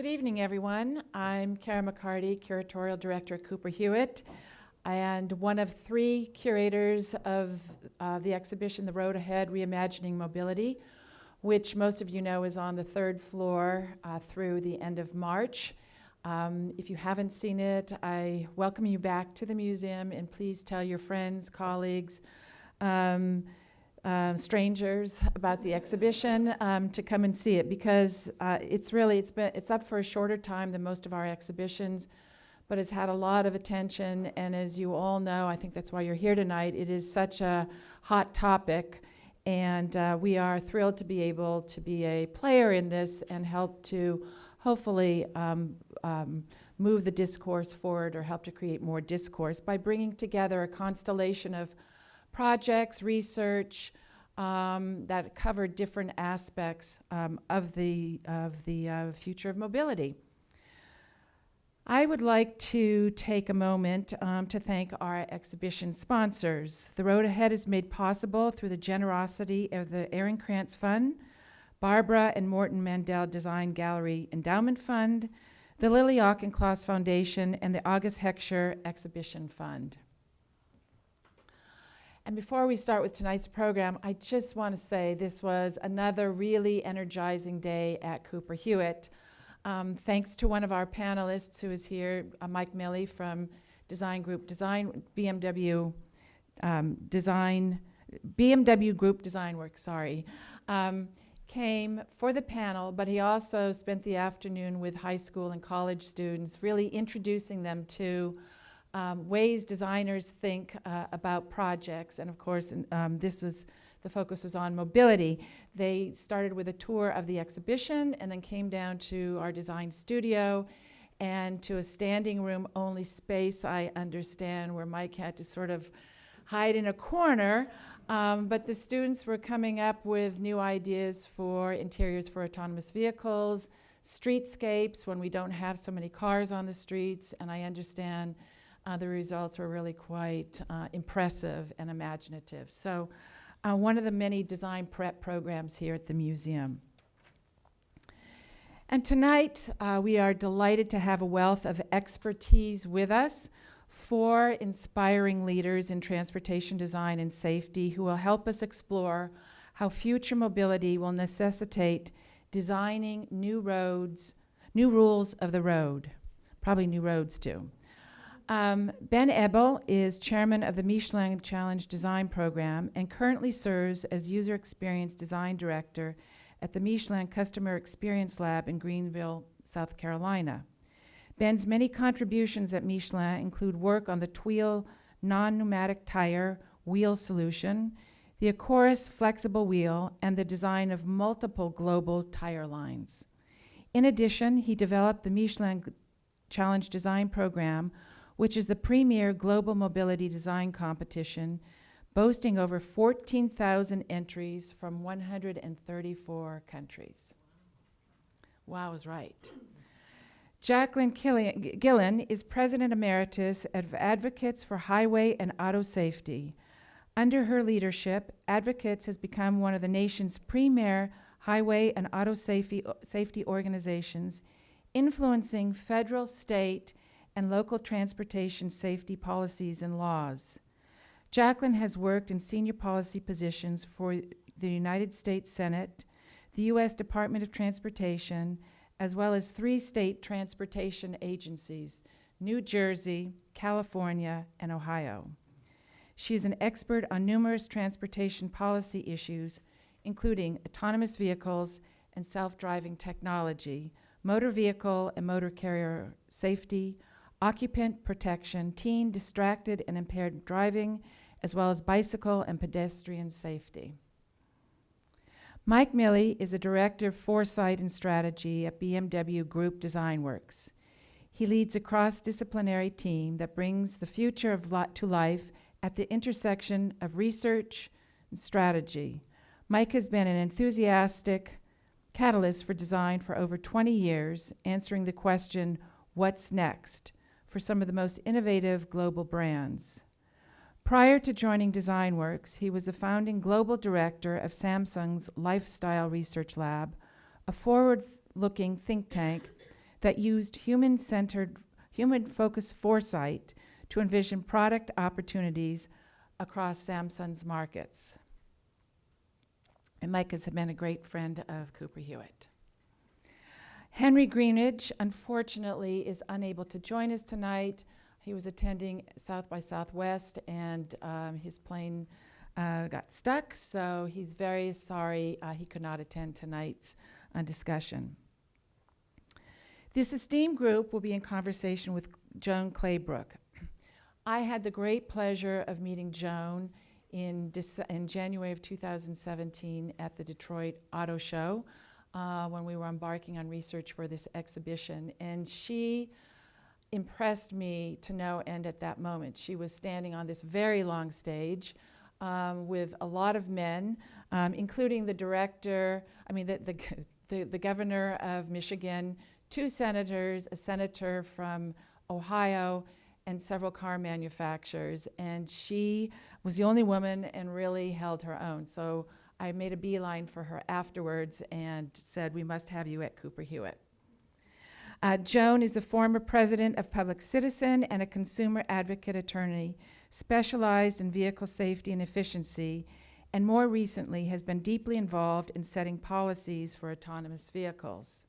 Good evening, everyone. I'm Cara McCarty, Curatorial Director at Cooper Hewitt, and one of three curators of uh, the exhibition The Road Ahead Reimagining Mobility, which most of you know is on the third floor uh, through the end of March. Um, if you haven't seen it, I welcome you back to the museum and please tell your friends, colleagues, um, uh, strangers about the exhibition um, to come and see it because uh, it's really it's been it's up for a shorter time than most of our exhibitions but it's had a lot of attention. And as you all know I think that's why you're here tonight it is such a hot topic. And uh, we are thrilled to be able to be a player in this and help to hopefully um, um, move the discourse forward or help to create more discourse by bringing together a constellation of projects, research um, that cover different aspects um, of the, of the uh, future of mobility. I would like to take a moment um, to thank our exhibition sponsors. The Road Ahead is made possible through the generosity of the Aaron Krantz Fund, Barbara and Morton Mandel Design Gallery Endowment Fund, the Lily Auchincloss Foundation, and the August Heckscher Exhibition Fund. And before we start with tonight's program, I just want to say this was another really energizing day at Cooper Hewitt. Um, thanks to one of our panelists who is here, uh, Mike Milley from Design Group Design, BMW um, Design, BMW Group Design Work, sorry, um, came for the panel, but he also spent the afternoon with high school and college students, really introducing them to um, ways designers think uh, about projects. And of course, um, this was the focus was on mobility. They started with a tour of the exhibition and then came down to our design studio and to a standing room only space, I understand, where Mike had to sort of hide in a corner. Um, but the students were coming up with new ideas for interiors for autonomous vehicles, streetscapes when we don't have so many cars on the streets, and I understand uh, the results were really quite uh, impressive and imaginative. So uh, one of the many design prep programs here at the museum. And tonight, uh, we are delighted to have a wealth of expertise with us, four inspiring leaders in transportation design and safety who will help us explore how future mobility will necessitate designing new roads, new rules of the road, probably new roads too. Um, ben Ebel is chairman of the Michelin Challenge Design Program and currently serves as User Experience Design Director at the Michelin Customer Experience Lab in Greenville, South Carolina. Ben's many contributions at Michelin include work on the Tweel non-pneumatic tire wheel solution, the Acorus flexible wheel, and the design of multiple global tire lines. In addition, he developed the Michelin Challenge Design Program, which is the premier global mobility design competition, boasting over 14,000 entries from 134 countries. Wow, I was right. Jacqueline Gillan is President Emeritus of Advocates for Highway and Auto Safety. Under her leadership, Advocates has become one of the nation's premier highway and auto safety, safety organizations, influencing federal, state, and local transportation safety policies and laws. Jacqueline has worked in senior policy positions for the United States Senate, the U.S. Department of Transportation, as well as three state transportation agencies, New Jersey, California, and Ohio. She is an expert on numerous transportation policy issues, including autonomous vehicles and self-driving technology, motor vehicle and motor carrier safety, occupant protection, teen distracted and impaired driving, as well as bicycle and pedestrian safety. Mike Milley is a director of foresight and strategy at BMW Group Design Works. He leads a cross-disciplinary team that brings the future of li to life at the intersection of research and strategy. Mike has been an enthusiastic catalyst for design for over 20 years, answering the question, what's next? For some of the most innovative global brands. Prior to joining DesignWorks, he was the founding global director of Samsung's Lifestyle Research Lab, a forward-looking think tank that used human-centered, human-focused foresight to envision product opportunities across Samsung's markets. And Mike has been a great friend of Cooper Hewitt. Henry Greenidge, unfortunately, is unable to join us tonight. He was attending South by Southwest, and um, his plane uh, got stuck, so he's very sorry uh, he could not attend tonight's uh, discussion. This esteemed group will be in conversation with Joan Claybrook. I had the great pleasure of meeting Joan in, in January of 2017 at the Detroit Auto Show uh, when we were embarking on research for this exhibition. And she impressed me to no end at that moment. She was standing on this very long stage um, with a lot of men, um, including the director, I mean, the, the, the, the governor of Michigan, two senators, a senator from Ohio, and several car manufacturers. And she was the only woman and really held her own. So I made a beeline for her afterwards and said, We must have you at Cooper Hewitt. Uh, Joan is a former president of Public Citizen and a consumer advocate attorney specialized in vehicle safety and efficiency, and more recently has been deeply involved in setting policies for autonomous vehicles.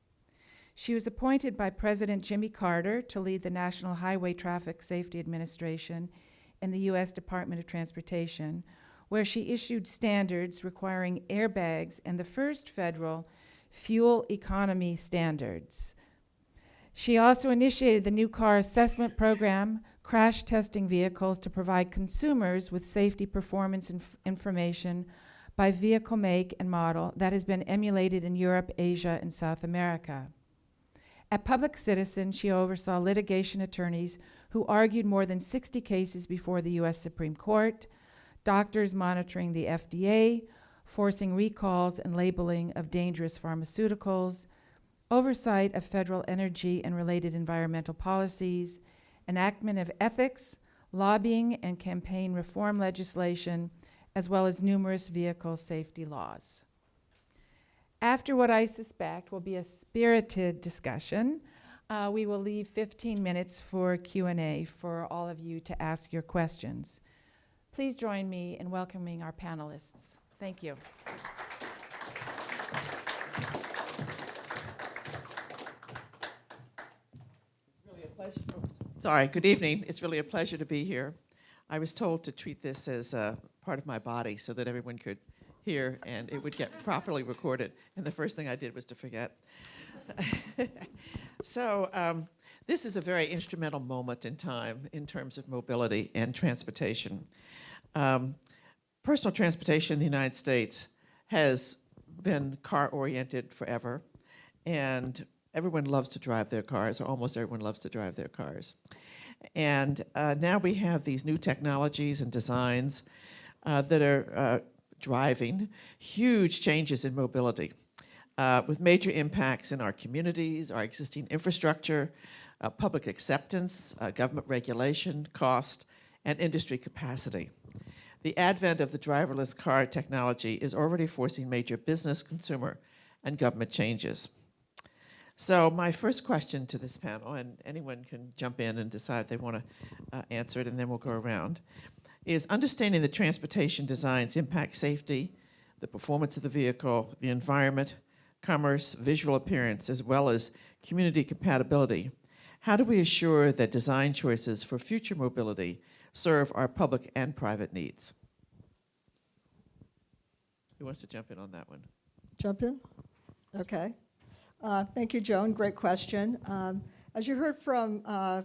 She was appointed by President Jimmy Carter to lead the National Highway Traffic Safety Administration in the U.S. Department of Transportation, where she issued standards requiring airbags and the first federal fuel economy standards. She also initiated the new car assessment program, crash testing vehicles to provide consumers with safety performance inf- information by vehicle make and model that has been emulated in Europe, Asia, and South America. At Public Citizen, she oversaw litigation attorneys who argued more than 60 cases before the U.S. Supreme Court, doctors monitoring the FDA, forcing recalls and labeling of dangerous pharmaceuticals, oversight of federal energy and related environmental policies, enactment of ethics, lobbying, and campaign reform legislation, as well as numerous vehicle safety laws. After what I suspect will be a spirited discussion, uh, we will leave 15 minutes for Q&A for all of you to ask your questions. Please join me in welcoming our panelists. Thank you. really a pleasure. oops, Sorry, good evening. It's really a pleasure to be here. I was told to treat this as uh, part of my body so that everyone could hear and it would get properly recorded. And the first thing I did was to forget. so, um, this is a very instrumental moment in time in terms of mobility and transportation. Um, personal transportation in the United States has been car oriented forever, and everyone loves to drive their cars, or almost everyone loves to drive their cars. And uh, now we have these new technologies and designs uh, that are uh, driving huge changes in mobility uh, with major impacts in our communities, our existing infrastructure, uh, public acceptance, uh, government regulation, cost, and industry capacity. The advent of the driverless car technology is already forcing major business, consumer, and government changes. So my first question to this panel, and anyone can jump in and decide they want to uh, answer it, and then we'll go around, is understanding the transportation designs impact safety, the performance of the vehicle, the environment, commerce, visual appearance, as well as community compatibility. How do we assure that design choices for future mobility serve our public and private needs? Who wants to jump in on that one? Jump in? Okay. Uh, Thank you, Joan. Great question. Um, As you heard from uh,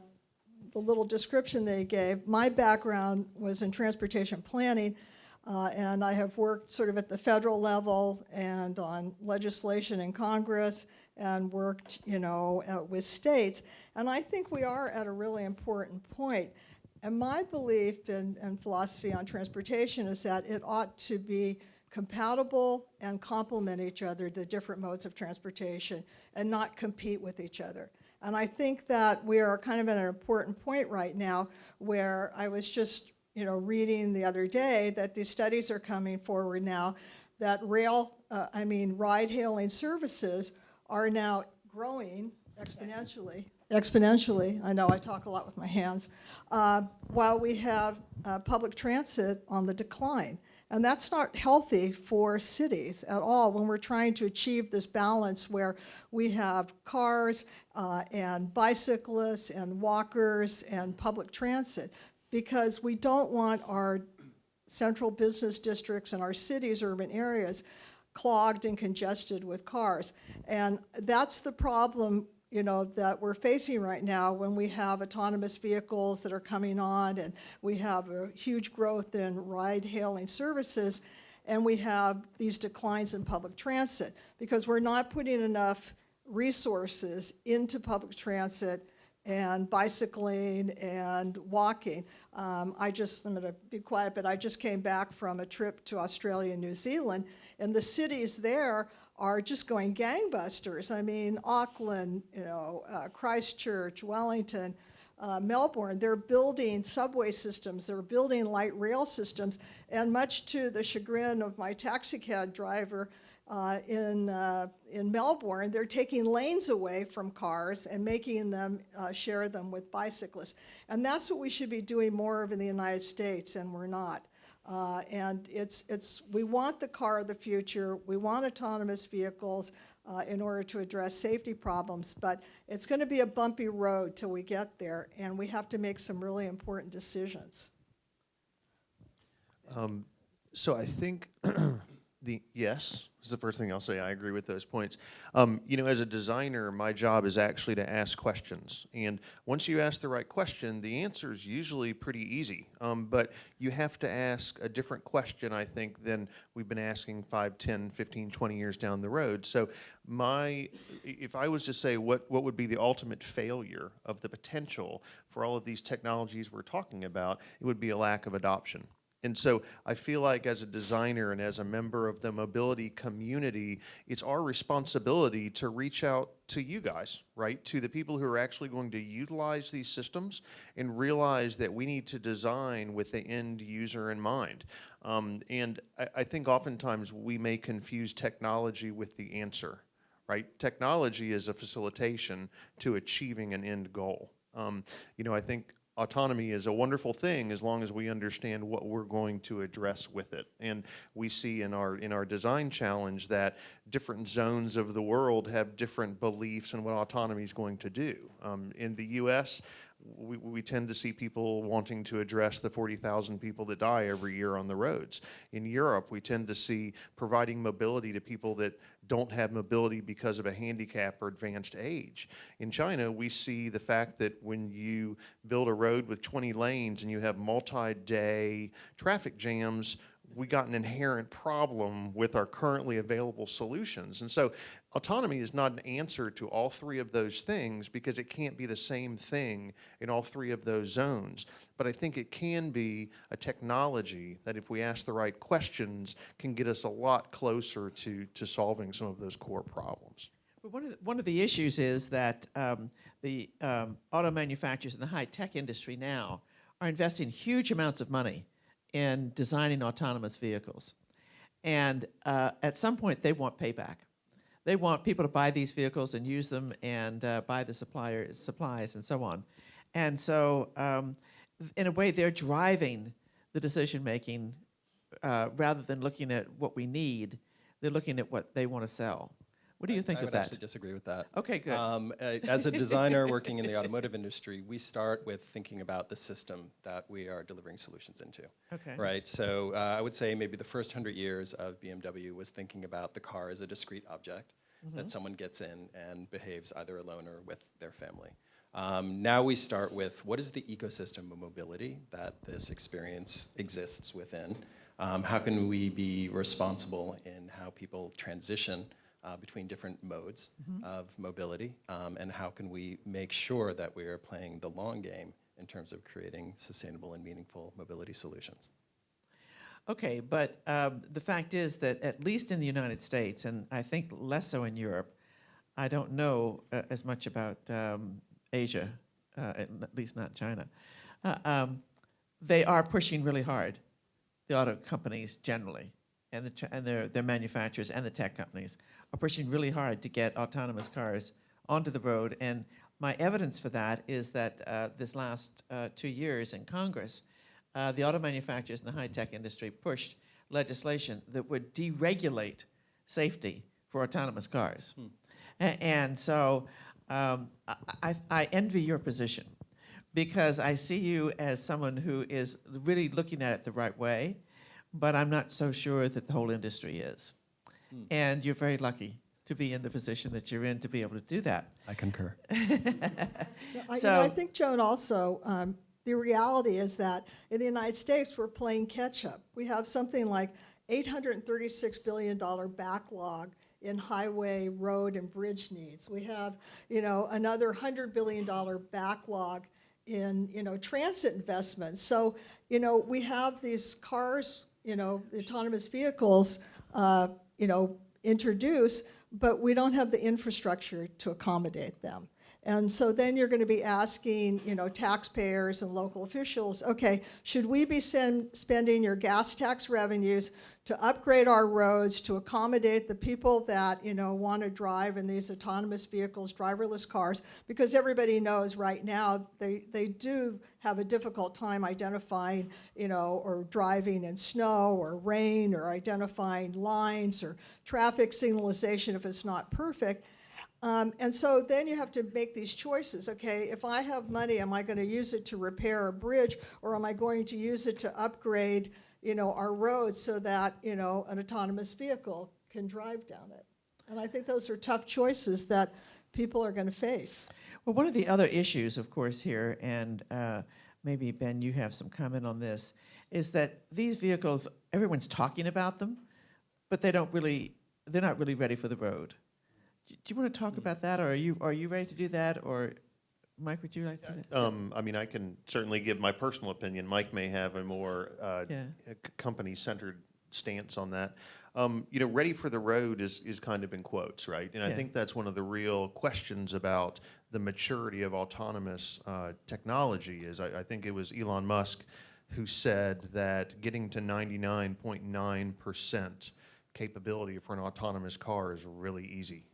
the little description they gave, my background was in transportation planning, uh, and I have worked sort of at the federal level and on legislation in Congress and worked, you know, uh, with states. And I think we are at a really important point. And my belief and, philosophy on transportation is that it ought to be compatible and complement each other, the different modes of transportation, and not compete with each other. And I think that we are kind of at an important point right now where I was just, you know, reading the other day that these studies are coming forward now that rail, uh, I mean, ride hailing services are now growing exponentially, exponentially, I know I talk a lot with my hands, uh, while we have uh, public transit on the decline. And that's not healthy for cities at all when we're trying to achieve this balance where we have cars uh, and bicyclists and walkers and public transit. Because we don't want our central business districts and our cities, urban areas, clogged and congested with cars. And that's the problem, you know, that we're facing right now when we have autonomous vehicles that are coming on and we have a huge growth in ride-hailing services and we have these declines in public transit because we're not putting enough resources into public transit and bicycling and walking. Um, I just, I'm gonna be quiet, but I just came back from a trip to Australia and New Zealand, and the cities there are just going gangbusters. I mean, Auckland, you know, uh, Christchurch, Wellington, uh, Melbourne, they're building subway systems, they're building light rail systems, and much to the chagrin of my taxi cab driver, uh, in, uh, in Melbourne, they're taking lanes away from cars and making them uh, share them with bicyclists. And that's what we should be doing more of in the United States, and we're not. Uh, and it's, it's, we want the car of the future, we want autonomous vehicles uh, in order to address safety problems, but it's going to be a bumpy road till we get there, and we have to make some really important decisions. Um, so I think the yes is the first thing I'll say. I agree with those points. Um, you know, as a designer, my job is actually to ask questions, and once you ask the right question, the answer is usually pretty easy. Um, but you have to ask a different question, I think, than we've been asking 5, 10, 15, 20 years down the road. So my, if I was to say what, what would be the ultimate failure of the potential for all of these technologies we're talking about, it would be a lack of adoption. And so I feel like as a designer and as a member of the mobility community, it's our responsibility to reach out to you guys, right? To the people who are actually going to utilize these systems and realize that we need to design with the end user in mind. Um, and I, I think oftentimes we may confuse technology with the answer, right? Technology is a facilitation to achieving an end goal. Um, you know, I think autonomy is a wonderful thing as long as we understand what we're going to address with it. And we see in our in our design challenge that different zones of the world have different beliefs in what autonomy is going to do. Um, in the U.S., we, we tend to see people wanting to address the 40,000 people that die every year on the roads. In Europe, we tend to see providing mobility to people that don't have mobility because of a handicap or advanced age. In China, we see the fact that when you build a road with 20 lanes and you have multi-day traffic jams, we got an inherent problem with our currently available solutions. And so autonomy is not an answer to all three of those things because it can't be the same thing in all three of those zones. But I think it can be a technology that if we ask the right questions can get us a lot closer to, to solving some of those core problems. But one of the, one of the issues is that um, the um, auto manufacturers in the high tech industry now are investing huge amounts of money in designing autonomous vehicles. And uh, at some point, they want payback. They want people to buy these vehicles and use them and uh, buy the supplier, supplies and so on. And so, um, in a way, they're driving the decision making uh, rather than looking at what we need, they're looking at what they want to sell. What do you think I of that? actually disagree with that. Okay, good. Um, uh, as a designer working in the automotive industry, we start with thinking about the system that we are delivering solutions into. okay. Right. So uh, I would say maybe the first hundred years of BMW was thinking about the car as a discrete object that someone gets in and behaves either alone or with their family. Um, now we start with what is the ecosystem of mobility that this experience exists within? Um, how can we be responsible in how people transition uh, between different modes of mobility? Um, and how can we make sure that we are playing the long game in terms of creating sustainable and meaningful mobility solutions? Okay, but um, the fact is that at least in the United States, and I think less so in Europe, I don't know uh, as much about um, Asia, uh, at least not China. Uh, um, they are pushing really hard, the auto companies generally, and, the, and their, their manufacturers and the tech companies are pushing really hard to get autonomous cars onto the road. And my evidence for that is that uh, this last uh, two years in Congress, uh, the auto manufacturers and the high-tech industry pushed legislation that would deregulate safety for autonomous cars. A- and so um, I, I, I envy your position because I see you as someone who is really looking at it the right way, but I'm not so sure that the whole industry is. And you're very lucky to be in the position that you're in to be able to do that. I concur. Yeah, I, you know, I think, Joan, also, um, the reality is that in the United States, we're playing catch-up. We have something like $836 billion backlog in highway, road, and bridge needs. We have, you know, another $100 billion backlog in, you know, transit investments. So, you know, we have these cars, you know, autonomous vehicles, uh, you know, introduce, but we don't have the infrastructure to accommodate them. And so then you're going to be asking, you know, taxpayers and local officials, okay, should we be send, spending your gas tax revenues to upgrade our roads to accommodate the people that, you know, want to drive in these autonomous vehicles, driverless cars? Because everybody knows right now they, they do have a difficult time identifying, you know, or driving in snow or rain or identifying lines or traffic signalization if it's not perfect. Um, and so then you have to make these choices. Okay, if I have money, am I going to use it to repair a bridge, or am I going to use it to upgrade, you know, our roads so that you know an autonomous vehicle can drive down it? And I think those are tough choices that people are going to face. Well, one of the other issues, of course, here, and uh, maybe Ben, you have some comment on this, is that these vehicles, everyone's talking about them, but they don't really, they're not really ready for the road. Do you want to talk about that, or are you are you ready to do that, or Mike, would you like to? do that? Um, I mean, I can certainly give my personal opinion. Mike may have a more uh, Yeah. company-centered stance on that. Um, you know, ready for the road is, is kind of in quotes, right? And I Yeah. think that's one of the real questions about the maturity of autonomous uh, technology is I, I think it was Elon Musk who said that getting to 99.9% capability for an autonomous car is really easy,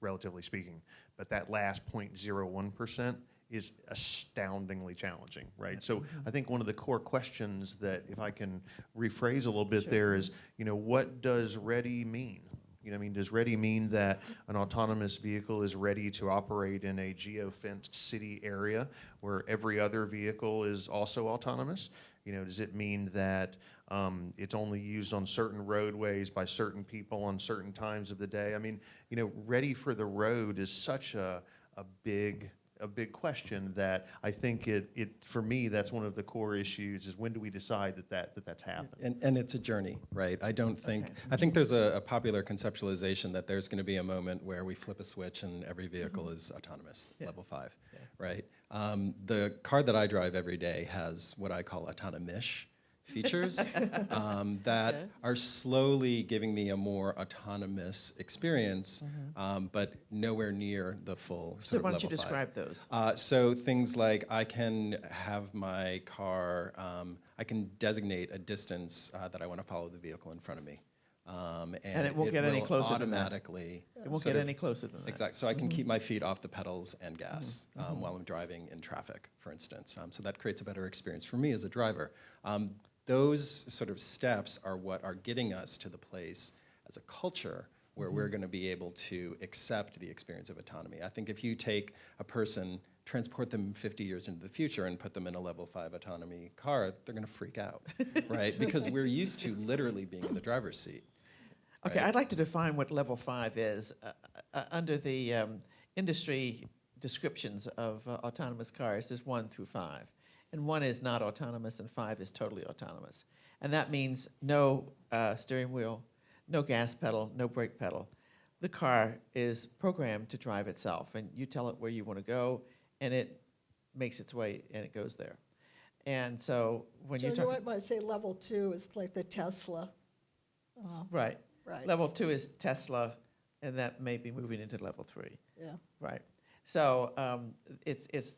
relatively speaking. But that last 0.01% is astoundingly challenging, right? So I think one of the core questions that, if I can rephrase a little bit there, is, you know, what does ready mean? You know, I mean, does ready mean that an autonomous vehicle is ready to operate in a geo-fenced city area where every other vehicle is also autonomous? You know, does it mean that um, it's only used on certain roadways by certain people on certain times of the day? I mean, you know, ready for the road is such a, a big a big question that I think it, it for me that's one of the core issues is when do we decide that, that, that that's happened? And, and it's a journey, right? I don't think, Okay. I think there's a, a popular conceptualization that there's going to be a moment where we flip a switch and every vehicle is autonomous, Yeah. level five, Yeah. right? Um, the car that I drive every day has what I call autonomish features um, that Okay. are slowly giving me a more autonomous experience, um, but nowhere near the full sort So why don't you level five. describe those? Uh, so things like I can have my car, um, I can designate a distance uh, that I want to follow the vehicle in front of me. Um, and, it won't get any closer automatically. It won't get any closer than that. Exactly. So I can Mm-hmm. keep my feet off the pedals and gas um, while I'm driving in traffic, for instance. Um, so that creates a better experience for me as a driver. Those sort of steps are what are getting us to the place as a culture where we're Mm-hmm. going to be able to accept the experience of autonomy. I think if you take a person, transport them 50 years into the future and put them in a level five autonomy car, they're going to freak out, right? Because we're used to literally being in the driver's seat. Okay, right? I'd like to define what level five is. Uh, uh, under the um, industry descriptions of uh, autonomous cars, there's one through five. And one is not autonomous, and five is totally autonomous. And that means no uh, steering wheel, no gas pedal, no brake pedal. The car is programmed to drive itself, and you tell it where you want to go, and it makes its way and it goes there. And so when you're you talking, might say level two is like the Tesla. uh, right, right. level two is Tesla, and that may be moving into level three. Yeah. Right. So um, it's, it's,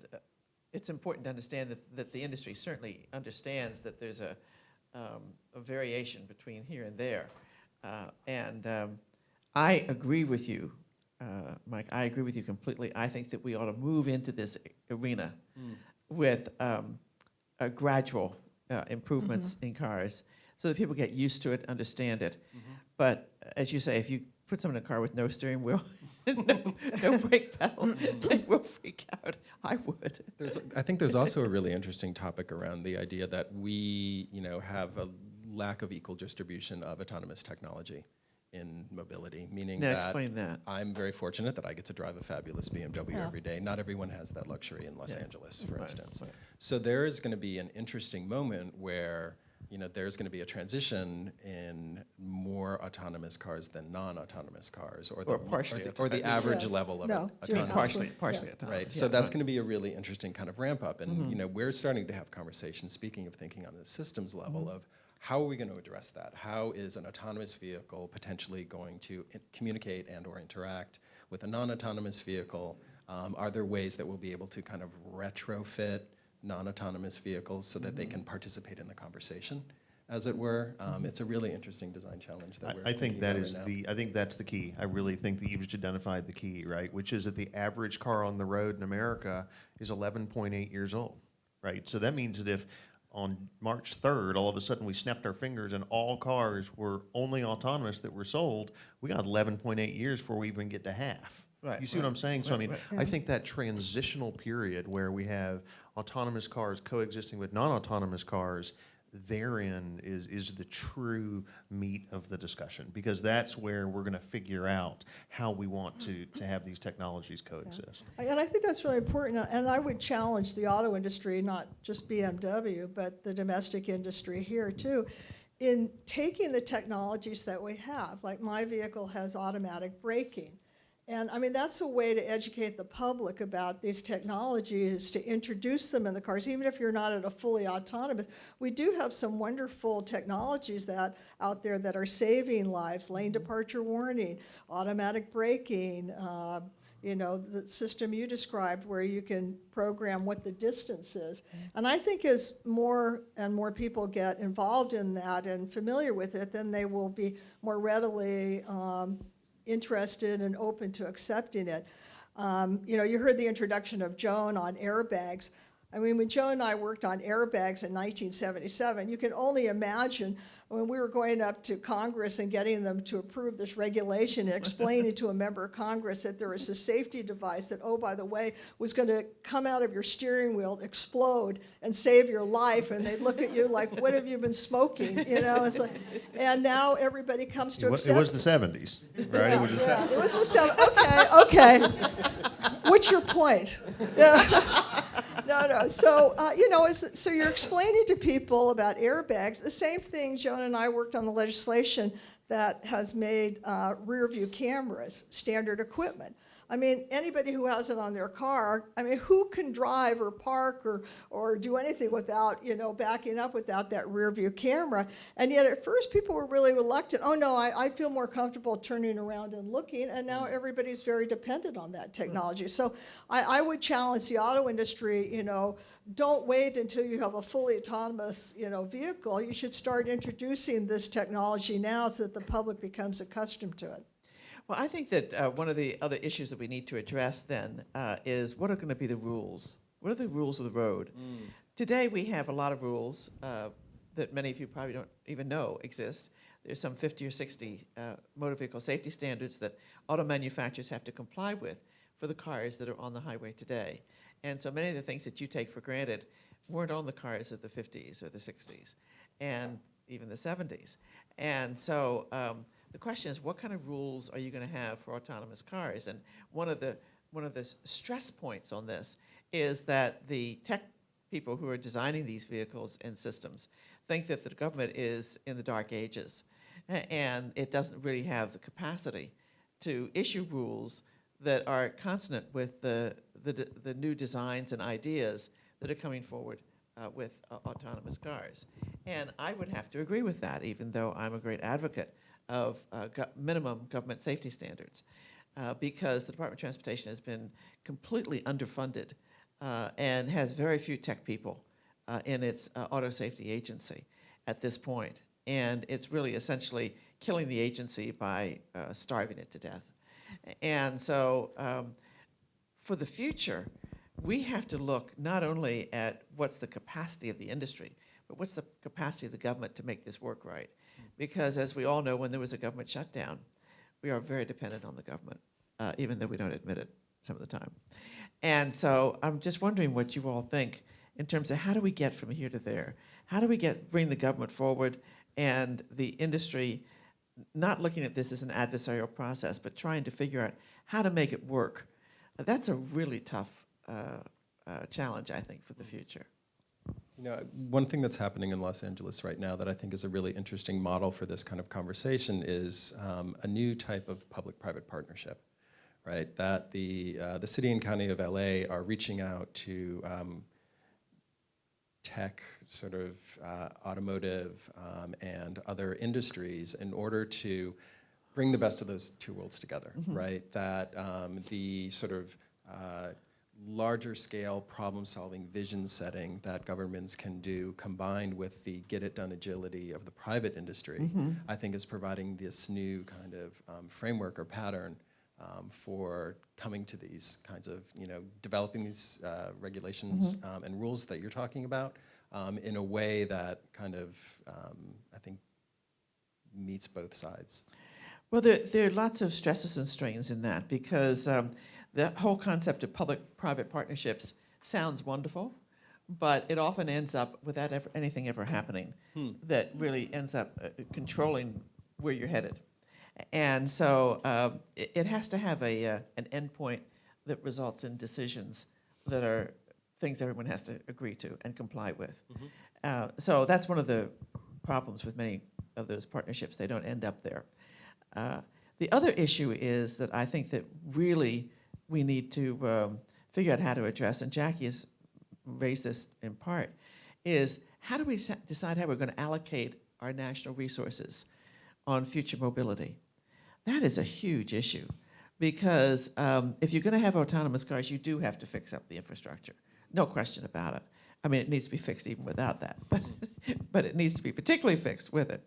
it's important to understand that, that the industry certainly understands that there's a, um, a variation between here and there. Uh, and um, I agree with you uh, Mike, I agree with you completely. I think that we ought to move into this arena with um, a gradual uh, improvements in cars so that people get used to it, understand it. But uh, as you say, if you put someone in a car with no steering wheel, no, no brake pedal, they will freak out. I would. There's, I think there's also a really interesting topic around the idea that we, you know, have a lack of equal distribution of autonomous technology in mobility, meaning Now, that explain that. I'm very fortunate that I get to drive a fabulous BMW Yeah. every day. Not everyone has that luxury in Los Yeah. Angeles, for Right, instance. right. So there is going to be an interesting moment where you know there's going to be a transition in more autonomous cars than non-autonomous cars, or the, partially or the, or the average Yes. level of No, au- you're autonomous. Partially, partially yeah. autonomous. Right. So that's going to be a really interesting kind of ramp up, and you know we're starting to have conversations. Speaking of thinking on the systems level of how are we going to address that? How is an autonomous vehicle potentially going to communicate and or interact with a non-autonomous vehicle? Um, are there ways that we'll be able to kind of retrofit non-autonomous vehicles so that they can participate in the conversation, as it were? Um, It's a really interesting design challenge that we're I, I think thinking that about is right now. the, I think that's the key. I really think that you've just identified the key, right? Which is that the average car on the road in America is eleven point eight years old, right? So that means that if on March third, all of a sudden we snapped our fingers and all cars were only autonomous that were sold, we got eleven point eight years before we even get to half. Right, You see what I'm saying? So I mean, right. I think that transitional period where we have autonomous cars coexisting with non-autonomous cars, therein is, is the true meat of the discussion, because that's where we're gonna figure out how we want to, to have these technologies coexist. I- And I think that's really important, uh, and I would challenge the auto industry, not just BMW, but the domestic industry here too, in taking the technologies that we have, like my vehicle has automatic braking. And I mean, that's a way to educate the public about these technologies, to introduce them in the cars, even if you're not at a fully autonomous. We do have some wonderful technologies that, out there that are saving lives, lane departure warning, automatic braking, uh, you know, the system you described where you can program what the distance is. And I think as more and more people get involved in that and familiar with it, then they will be more readily um, interested and open to accepting it. Um, you know, you heard the introduction of Joan on airbags. I mean, when Joe and I worked on airbags in 1977, you can only imagine when we were going up to Congress and getting them to approve this regulation and explaining to a member of Congress that there was a safety device that, oh, by the way, was going to come out of your steering wheel, explode, and save your life. And they'd look at you like, what have you been smoking? You know, it's like, and now everybody comes to It accept it was the seventies, right? It was just, yeah, it was the 70s. Okay, okay. What's your point? Yeah. no, no. So uh, you know, so you're explaining to people about airbags. The same thing. Joan and I worked on the legislation that has made uh, rear view cameras standard equipment. I mean, anybody who has it on their car, I mean, who can drive or park or, or do anything without, you know, backing up without that rear view camera? And yet at first people were really reluctant. Oh no, I, I feel more comfortable turning around and looking. And now mm-hmm. everybody's very dependent on that mm-hmm. technology. So I, I would challenge the auto industry, you know, don't wait until you have a fully autonomous, you know, vehicle. You should start introducing this technology now so that the public becomes accustomed to it. Well, I think that uh, one of the other issues that we need to address then uh, is what are going to be the rules? What are the rules of the road? Today, we have a lot of rules uh, that many of you probably don't even know exist. There's some 50 or 60 uh, motor vehicle safety standards that auto manufacturers have to comply with for the cars that are on the highway today. And so many of the things that you take for granted weren't on the cars of the 50s or the 60s and even the 70s. And so um, the question is, what kind of rules are you going to have for autonomous cars? And one of the one of the stress points on this is that the tech people who are designing these vehicles and systems think that the government is in the dark ages, and it doesn't really have the capacity to issue rules that are consonant with the the, the new designs and ideas that are coming forward uh, with uh, autonomous cars. And I would have to agree with that, even though I'm a great advocate of uh, go- minimum government safety standards, uh, because the Department of Transportation has been completely underfunded uh, and has very few tech people uh, in its uh, auto safety agency at this point. And it's really essentially killing the agency by starving it to death. And so, um, for the future, we have to look not only at what's the capacity of the industry, but what's the capacity of the government to make this work right? Because as we all know, when there was a government shutdown, we are very dependent on the government, uh, even though we don't admit it some of the time. And so I'm just wondering what you all think in terms of how do we get from here to there? How do we get, bring the government forward and the industry not looking at this as an adversarial process, but trying to figure out how to make it work? That's a really tough uh, uh, challenge, I think, for the future. You know, one thing that's happening in Los Angeles right now that I think is a really interesting model for this kind of conversation is um, a new type of public-private partnership, right? That the uh, the city and county of LA are reaching out to um, tech, sort of uh, automotive, um, and other industries in order to bring the best of those two worlds together, right? That um, the sort of uh, larger scale problem solving vision setting that governments can do combined with the get it done agility of the private industry, I think is providing this new kind of um, framework or pattern um, for coming to these kinds of, you know, developing these uh, regulations um, and rules that you're talking about um, in a way that kind of, um, I think, meets both sides. Well, there, there are lots of stresses and strains in that because um, the whole concept of public-private partnerships sounds wonderful, but it often ends up without ever, anything ever happening that really ends up uh, controlling where you're headed. And so um, it, it has to have a, uh, an endpoint that results in decisions that are things everyone has to agree to and comply with. Uh, so that's one of the problems with many of those partnerships. They don't end up there. Uh, the other issue is that I think that really we need to um, figure out how to address, and Jackie has raised this in part, is how do we decide how we're going to allocate our national resources on future mobility? That is a huge issue because um, if you're going to have autonomous cars, you do have to fix up the infrastructure. No question about it. I mean, it needs to be fixed even without that, but, but it needs to be particularly fixed with it.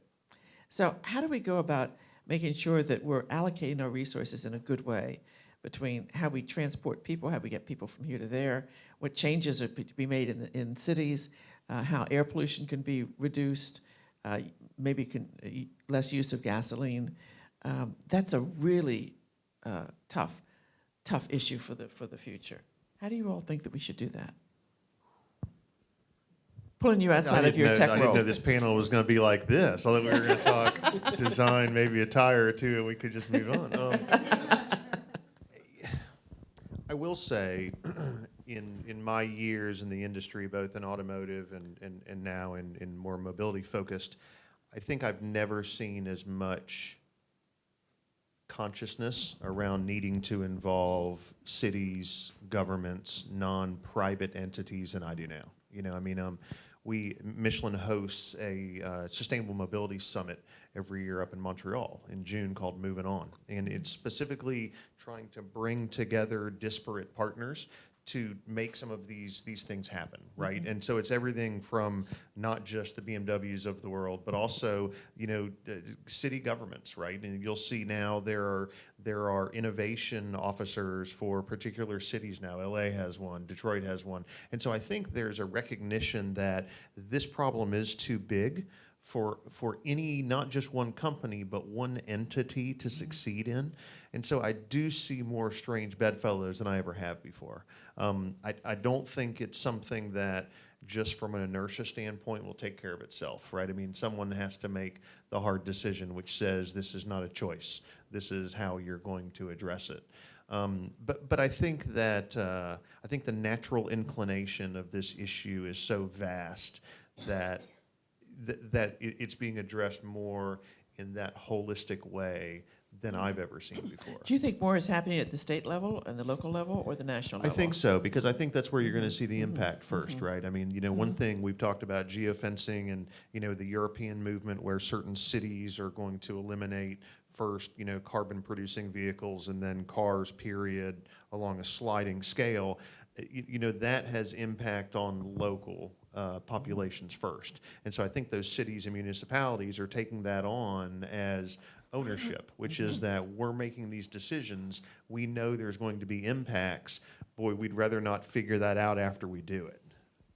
So, how do we go about making sure that we're allocating our resources in a good way between how we transport people, how we get people from here to there, what changes are to be made in, in cities, uh, how air pollution can be reduced, uh, maybe can, uh, less use of gasoline. Um, that's a really uh, tough, tough issue for the, for the future. How do you all think that we should do that? Pulling you outside of your know- tech I didn't know this panel was going to be like this. I thought we were going to talk design, maybe a tire or two, and we could just move on. Um, I will say, in in my years in the industry, both in automotive and and, and now in, in more mobility focused, I think I've never seen as much consciousness around needing to involve cities, governments, non-private entities than I do now. You know, I mean, um, we Michelin hosts a uh, sustainable mobility summit every year up in Montreal in June called Moving On, and it's specifically trying to bring together disparate partners to make some of these these things happen, right? And so it's everything from not just the BMWs of the world, but also you know uh, city governments, right? And you'll see now there are there are innovation officers for particular cities now. LA has one, Detroit has one, and so I think there's a recognition that this problem is too big for for any not just one company but one entity to succeed in. And so i do see more strange bedfellows than i ever have before. Um, I, I don't think it's something that just from an inertia standpoint will take care of itself right? I mean someone has to make the hard decision which says this is not a choice. This is how you're going to address it. Um, but but I think that uh, I think the natural inclination of this issue is so vast that th- that it, it's being addressed more in that holistic way than mm-hmm. I've ever seen before. Do you think more is happening at the state level and the local level or the national level? I think so because I think that's where you're going to mm-hmm. see the mm-hmm. impact 1st right? I mean, you know, one thing we've talked about geofencing and you know the European movement where certain cities are going to eliminate first, you know, carbon producing vehicles and then cars period along a sliding scale. Uh, You, you know, that has impact on local uh, populations first. And so I think those cities and municipalities are taking that on as ownership, which is that we're making these decisions. We know there's going to be impacts. Boy, we'd rather not figure that out after we do it,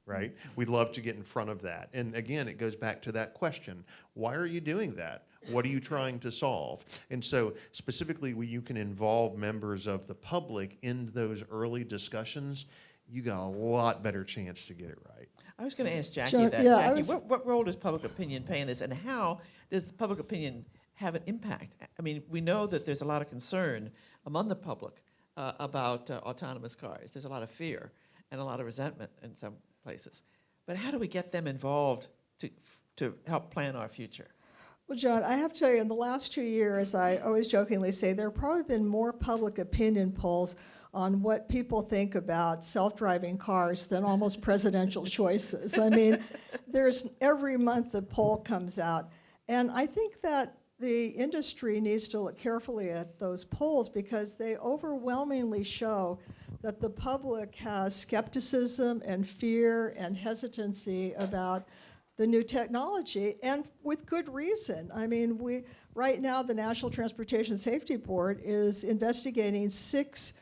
right? We'd love to get in front of that. And again, it goes back to that question why are you doing that? What are you trying to solve? And so, specifically, when you can involve members of the public in those early discussions, you got a lot better chance to get it right. I was going to ask Jackie Sure, that. yeah, Jackie, what, what role does public opinion play in this, and how does public opinion have an impact? I mean, we know that there's a lot of concern among the public uh, about uh, autonomous cars. There's a lot of fear and a lot of resentment in some places. But how do we get them involved to, to help plan our future? Well, John, I have to tell you, in the last two years, I always jokingly say there have probably been more public opinion polls on what people think about self-driving cars than almost presidential choices. I mean, there's every month a poll comes out, and I think that the industry needs to look carefully at those polls because they overwhelmingly show that the public has skepticism and fear and hesitancy about the new technology, and with good reason. I mean, we right now the National Transportation Safety Board is investigating six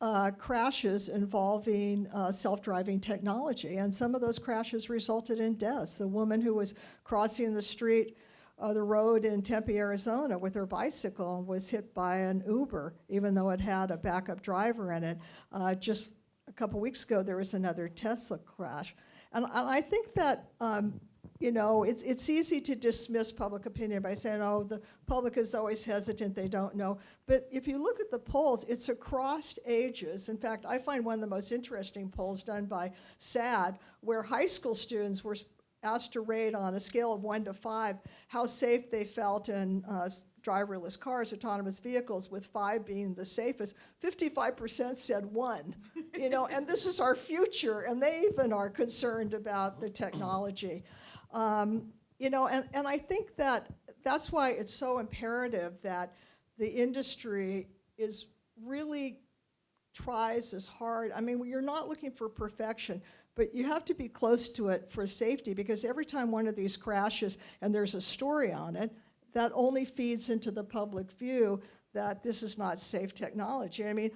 uh, crashes involving uh, self-driving technology, and some of those crashes resulted in deaths. The woman who was crossing the street, uh, the road in Tempe, Arizona, with her bicycle was hit by an Uber, even though it had a backup driver in it. Uh, just a couple weeks ago, there was another Tesla crash, and, and I think that. Um, you know, it's, it's easy to dismiss public opinion by saying, oh, the public is always hesitant, they don't know. But if you look at the polls, it's across ages. In fact, I find one of the most interesting polls done by SADD, where high school students were asked to rate on a scale of one to five how safe they felt in uh, driverless cars, autonomous vehicles, with five being the safest. 55% said one, you know, and this is our future, and they even are concerned about the technology. Um, you know, and, and I think that that's why it's so imperative that the industry is really tries as hard. I mean, you're not looking for perfection, but you have to be close to it for safety because every time one of these crashes and there's a story on it, that only feeds into the public view that this is not safe technology. I mean,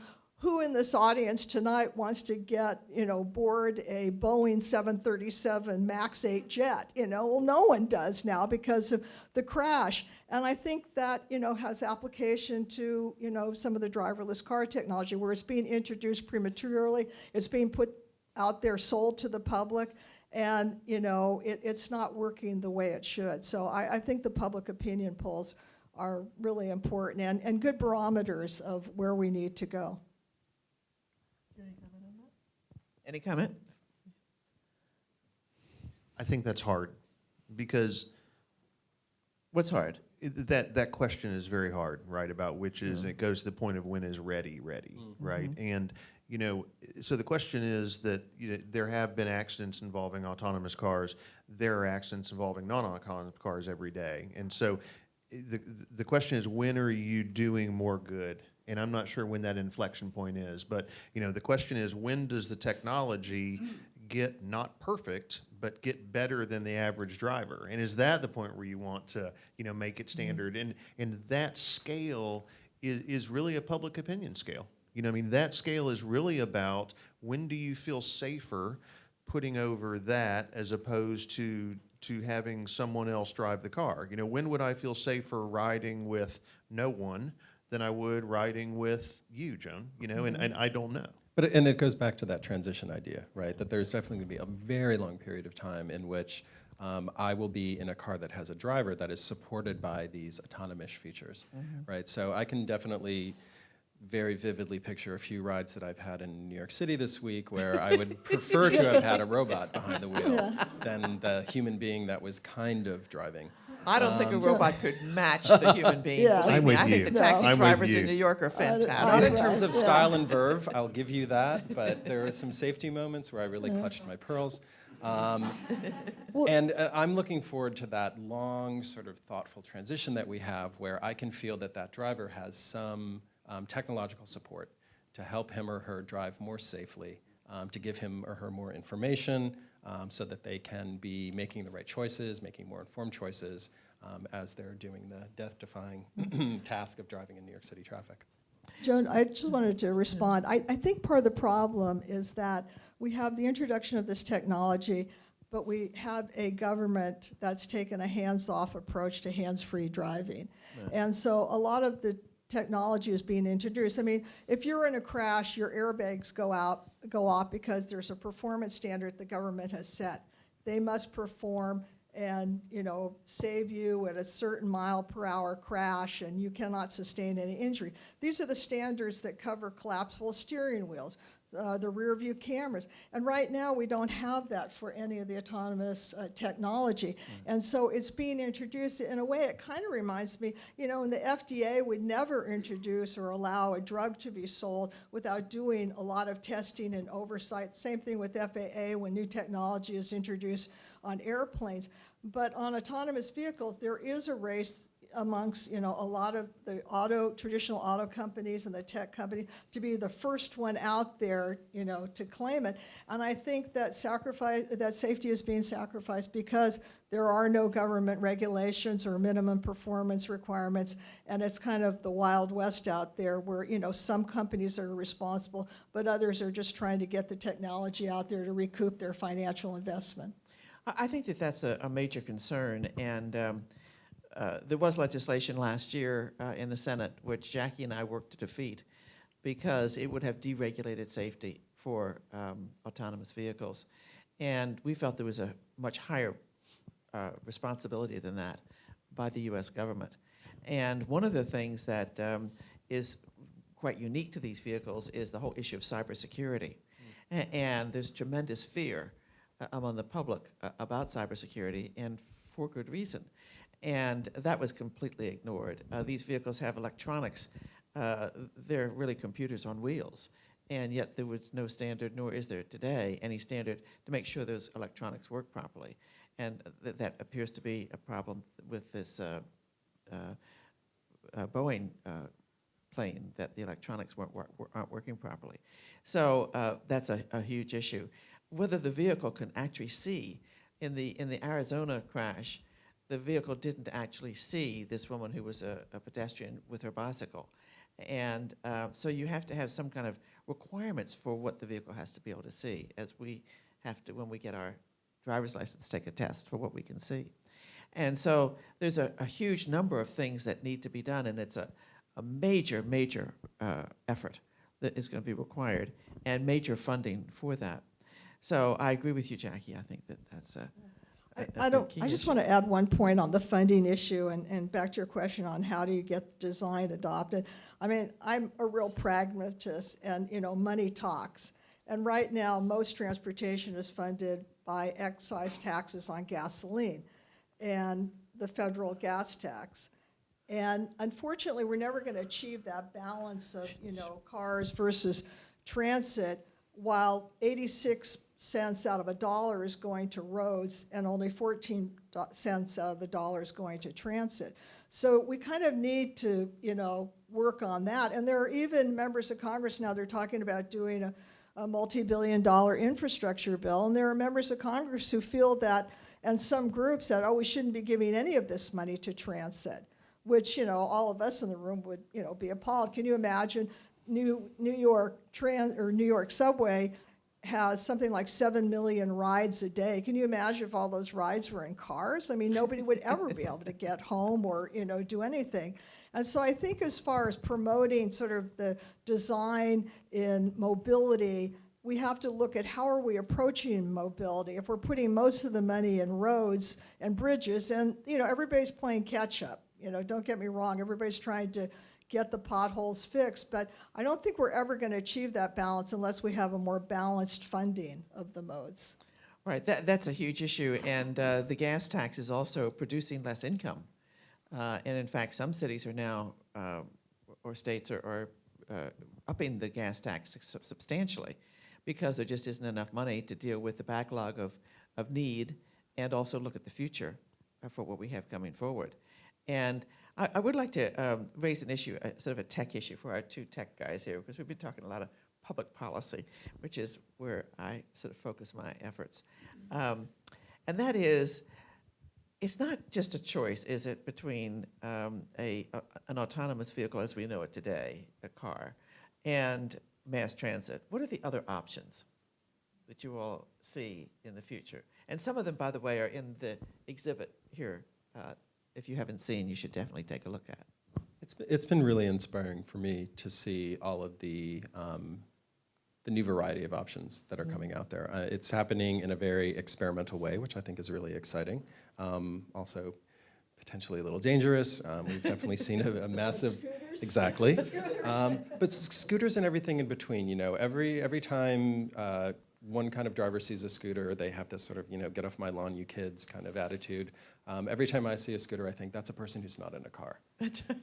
who in this audience tonight wants to get, you know, board a Boeing 737 MAX 8 jet? You know, well, no one does now because of the crash. And I think that, you know, has application to, you know, some of the driverless car technology where it's being introduced prematurely, it's being put out there, sold to the public, and, you know, it, it's not working the way it should. So I, I think the public opinion polls are really important and, and good barometers of where we need to go. Any comment? I think that's hard because What's hard? it- that that question is very hard, right? About which is it goes to the point of when is ready, ready, mm-hmm. right? Mm-hmm. And you know, so the question is that you know, there have been accidents involving autonomous cars. There are accidents involving non-autonomous cars every day, and so i- the the question is when are you doing more good? And I'm not sure when that inflection point is, but you know, the question is when does the technology get not perfect, but get better than the average driver? And is that the point where you want to, you know, make it mm-hmm. standard? And and that scale is, is really a public opinion scale. You know, I mean, that scale is really about when do you feel safer putting over that as opposed to to having someone else drive the car. You know, when would I feel safer riding with no one than I would riding with you, Joan? You know, and, and I don't know. But, and it goes back to that transition idea, right? That there's definitely going to be a very long period of time in which um, I will be in a car that has a driver that is supported by these autonomous features, right? So I can definitely very vividly picture a few rides that I've had in New York City this week where I would prefer to have had a robot behind the wheel than the human being that was kind of driving. I don't think a Um, robot could match the human being. Yeah. believe I'm me. with I think you. the No. taxi I'm with drivers you. in New York are I don't- Not fantastic. in terms of Yeah. style and verve, I'll give you that, but there are some safety moments where I really clutched my pearls. Um, Well- and uh, I'm looking forward to that long, sort of thoughtful transition that we have where I can feel that that driver has some um, technological support to help him or her drive more safely, um, to give him or her more information um, so that they can be making the right choices, making more informed choices, um, as they're doing the death-defying task of driving in New York City traffic. Joan, I just wanted to respond. I, I think part of the problem is that we have the introduction of this technology, but we have a government that's taken a hands-off approach to hands-free driving. And so a lot of the technology is being introduced. I mean, if you're in a crash, your airbags go out, go off because there's a performance standard the government has set. They must perform and, you know, save you at a certain mile per hour crash and you cannot sustain any injury. These are the standards that cover collapsible steering wheels, uh, the rear view cameras. And right now, we don't have that for any of the autonomous uh, technology. And so it's being introduced in a way, it kind of reminds me, you know, and the FDA would never introduce or allow a drug to be sold without doing a lot of testing and oversight. Same thing with FAA when new technology is introduced on airplanes. But on autonomous vehicles, there is a race amongst, you know, a lot of the auto, traditional auto companies and the tech company to be the first one out there, you know, to claim it. And I think that sacrifice, that safety is being sacrificed because there are no government regulations or minimum performance requirements. And it's kind of the Wild West out there where, you know, some companies are responsible, but others are just trying to get the technology out there to recoup their financial investment. I think that that's a, a major concern, and um, uh, there was legislation last year uh, in the Senate which Jackie and I worked to defeat because it would have deregulated safety for um, autonomous vehicles, and we felt there was a much higher uh, responsibility than that by the U.S. government. And one of the things that um, is quite unique to these vehicles is the whole issue of cybersecurity. A- And there's tremendous fear uh, among the public uh, about cybersecurity, and for good reason. And that was completely ignored. Uh, these vehicles have electronics. Uh, they're really computers on wheels. And yet there was no standard, nor is there today any standard to make sure those electronics work properly. And th- that appears to be a problem with this uh, uh, uh, Boeing uh, plane, that the electronics weren't, aren't working properly. So that's a, a huge issue. Whether the vehicle can actually see, in the, in the Arizona crash, the vehicle didn't actually see this woman who was a, a pedestrian with her bicycle. And uh, so you have to have some kind of requirements for what the vehicle has to be able to see, as we have to, when we get our driver's license, take a test for what we can see. And so there's a, a huge number of things that need to be done, and it's a, a major, major uh, effort that is going to be required, and major funding for that. So I agree with you, Jackie. I think that that's a- I- I don't, I just issue. want to add one point on the funding issue and, and back to your question on how do you get design adopted. I mean, I'm a real pragmatist and, you know, money talks. And right now, most transportation is funded by excise taxes on gasoline and the federal gas tax. And unfortunately, we're never going to achieve that balance of, you know, cars versus transit, while 86 cents out of a dollar is going to roads and only 14 cents out of the dollar is going to transit. So we kind of need to, you know, work on that. And there are even members of Congress now, they're talking about doing a, a multi-billion dollar infrastructure bill. And there are members of Congress who feel that, and some groups that, oh, we shouldn't be giving any of this money to transit, which, you know, all of us in the room would, you know, be appalled. Can you imagine New, New York trans, or New York subway has something like 7 million rides a day. Can you imagine if all those rides were in cars? I mean, nobody would ever be able to get home or, you know, do anything. And so I think as far as promoting sort of the design in mobility, we have to look at how are we approaching mobility. If we're putting most of the money in roads and bridges, and, you know, everybody's playing catch up. You know, don't get me wrong, everybody's trying to get the potholes fixed, but I don't think we're ever going to achieve that balance unless we have a more balanced funding of the modes. Right, that, that's a huge issue, and uh, the gas tax is also producing less income. Uh, and in fact, some cities are now, uh, or states are, are uh, upping the gas tax substantially because there just isn't enough money to deal with the backlog of, of need and also look at the future for what we have coming forward. And I, I would like to um, raise an issue, sort of a tech issue for our two tech guys here, because we've been talking a lot of public policy, which is where I sort of focus my efforts. Um, and that is, it's not just a choice, is it, between um, a, a an autonomous vehicle as we know it today, a car, and mass transit? What are the other options that you all see in the future? And some of them, by the way, are in the exhibit here. Uh, if you haven't seen, you should definitely take a look at. It's, it's been really inspiring for me to see all of the, um, the new variety of options that are coming out there. Uh, it's happening in a very experimental way, which I think is really exciting. Um, also, potentially a little dangerous. Um, we've definitely seen a, a massive, exactly. Um, but scooters and everything in between. You know, every every time uh, one kind of driver sees a scooter, they have this sort of you know get off my lawn, you kids kind of attitude. Um, every time I see a scooter, I think that's a person who's not in a car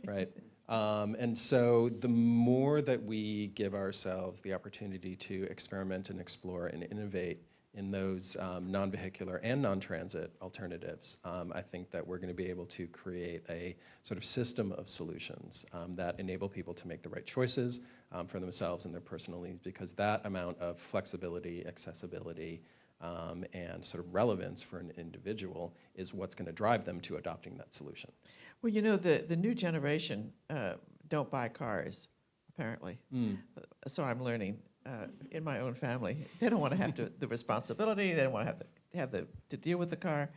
right? Um, and so the more that we give ourselves the opportunity to experiment and explore and innovate in those um, non-vehicular and non-transit alternatives, um, I think that we're going to be able to create a sort of system of solutions um, that enable people to make the right choices um, for themselves and their personal needs because that amount of flexibility, accessibility, um, and sort of relevance for an individual is what's going to drive them to adopting that solution. Well, you know, the, the new generation uh, don't buy cars, apparently. Mm. So I'm learning uh, in my own family. They don't want to have to, the responsibility, they don't want to have to, have the, to deal with the car.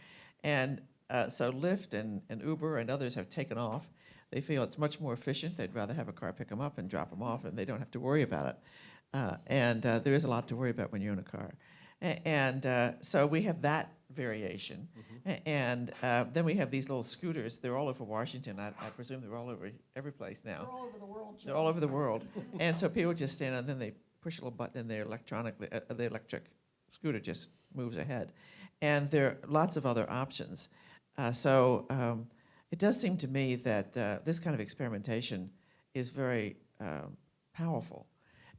And uh, so Lyft and, and Uber and others have taken off. They feel it's much more efficient. They'd rather have a car pick them up and drop them off, and they don't have to worry about it. Uh, and uh, there is a lot to worry about when you're in a car. A- and uh, so we have that variation. A- And uh, then we have these little scooters. They're all over Washington. I, I presume they're all over every place now. They're all over the world, They're all over the world. and so people just stand and then they push a little button and they're electronically, uh, the electric scooter just moves ahead. And there are lots of other options. Uh, so um, it does seem to me that uh, this kind of experimentation is very um, powerful.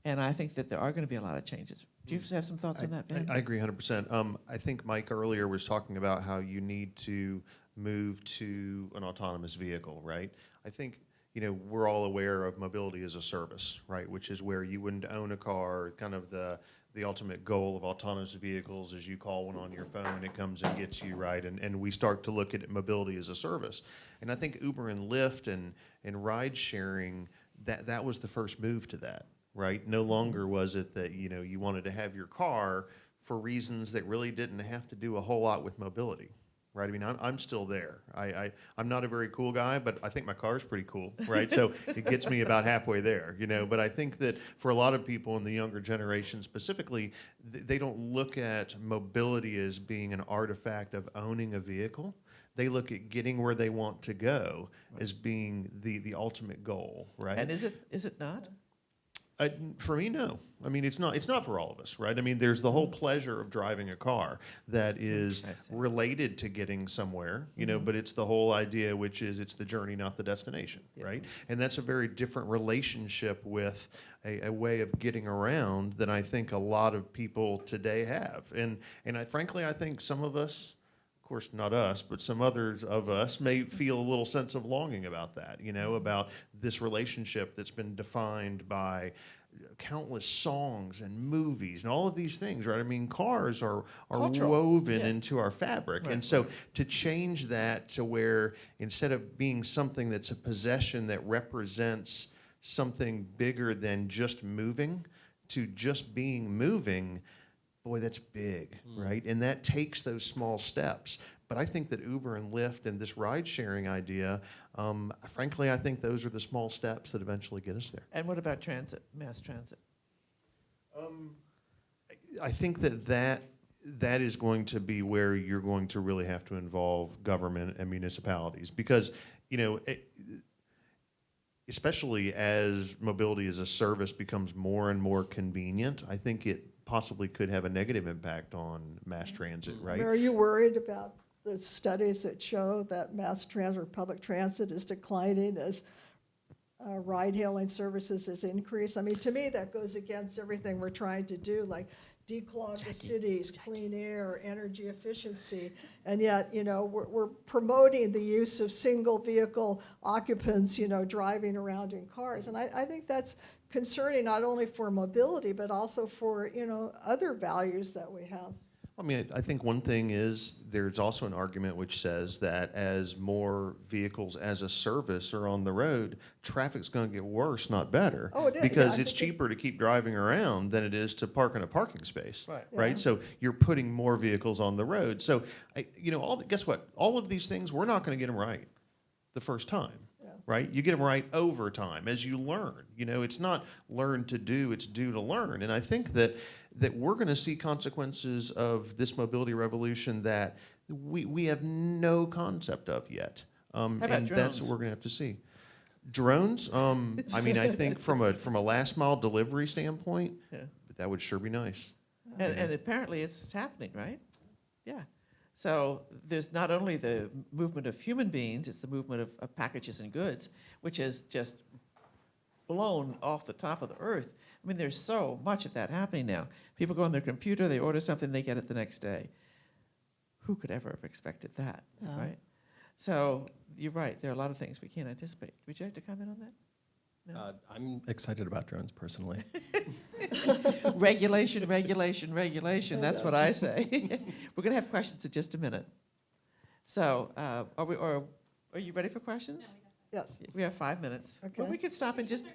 And I think that there are going to be a lot of changes. Do you have some thoughts on that, I- Ben? I agree 100%. Um, I think Mike earlier was talking about how you need to move to an autonomous vehicle, right? I think, you know, we're all aware of mobility as a service, right? Which is where you wouldn't own a car, kind of the, the ultimate goal of autonomous vehicles is you call one on your phone, it comes and gets you, right? And, and we start to look at mobility as a service. And I think Uber and Lyft and, and ride sharing, that, that was the first move to that, right? No mm-hmm. longer was it that, you know, you wanted to have your car for reasons that really didn't have to do a whole lot with mobility, right? I mean, I'm, I'm still there. I, I, I'm not a very cool guy, but I think my car is pretty cool, right? So it gets me about halfway there, you know? But I think that for a lot of people in the younger generation specifically, th- they don't look at mobility as being an artifact of owning a vehicle. They look at getting where they want to go as being the, the ultimate goal, right? and is it, is it not? Uh, for me, no. I mean, it's not. It's not for all of us, right? I mean, there's the whole pleasure of driving a car that is related to getting somewhere, you know. But it's the whole idea, which is it's the journey, not the destination, right? And that's a very different relationship with a, a way of getting around than I think a lot of people today have. And and I frankly, I think some of us course, not us, but some others of us may feel a little sense of longing about that, you know, mm-hmm. about this relationship that's been defined by countless songs and movies and all of these things, right? I mean, cars are, are Cultural, woven yeah. into our fabric. Right, and so to change that to where instead of being something that's a possession that represents something bigger than just moving, to just being moving, boy, that's big, right? And that takes those small steps. But I think that Uber and Lyft and this ride sharing idea, um, frankly, I think those are the small steps that eventually get us there. And what about transit, mass transit? Um, I think that that that is going to be where you're going to really have to involve government and municipalities because you know it, especially as mobility as a service becomes more and more convenient i think it possibly could have a negative impact on mass transit right Are you worried about the studies that show that mass transit or public transit is declining as uh, ride-hailing services is increased? I mean, to me, that goes against everything we're trying to do, like declog the cities, clean air, energy efficiency. And yet, you know, we're, we're promoting the use of single-vehicle occupants, you know, driving around in cars. And I, I think that's concerning not only for mobility, but also for, you know, other values that we have. I mean, I I think one thing is, there's also an argument which says that as more vehicles as a service are on the road, traffic's gonna get worse, not better. Oh, it is, yeah, Because I it's think it- cheaper to keep driving around than it is to park in a parking space. Right. Yeah. Right? So you're putting more vehicles on the road. So, I, you know, all, the- guess what? All of these things, we're not gonna get them right the first time. Yeah. Right? You get them right over time as you learn. You know, it's not learn to do, it's do to learn. And I think that that we're going to see consequences of this mobility revolution that we, we have no concept of yet. Um, How about and that's what we're going to have to see. Drones, um, I mean, I think from a from a last mile delivery standpoint, Yeah. that would sure be nice. And, and apparently it's happening, right? Yeah. So there's not only the movement of human beings, it's the movement of, of packages and goods, which is just blown off the top of the earth. I mean, there's so much of that happening now. People go on their computer, they order something, they get it the next day. Who could ever have expected that, right? So you're right, there are a lot of things we can't anticipate. Would you like to comment on that? No? Uh, I'm excited about drones personally. regulation, regulation, regulation. That's what I say. We're going to have questions in just a minute. So, uh, are we? Or are you ready for questions? Yes. We have five minutes. Well, Okay. we could stop and just.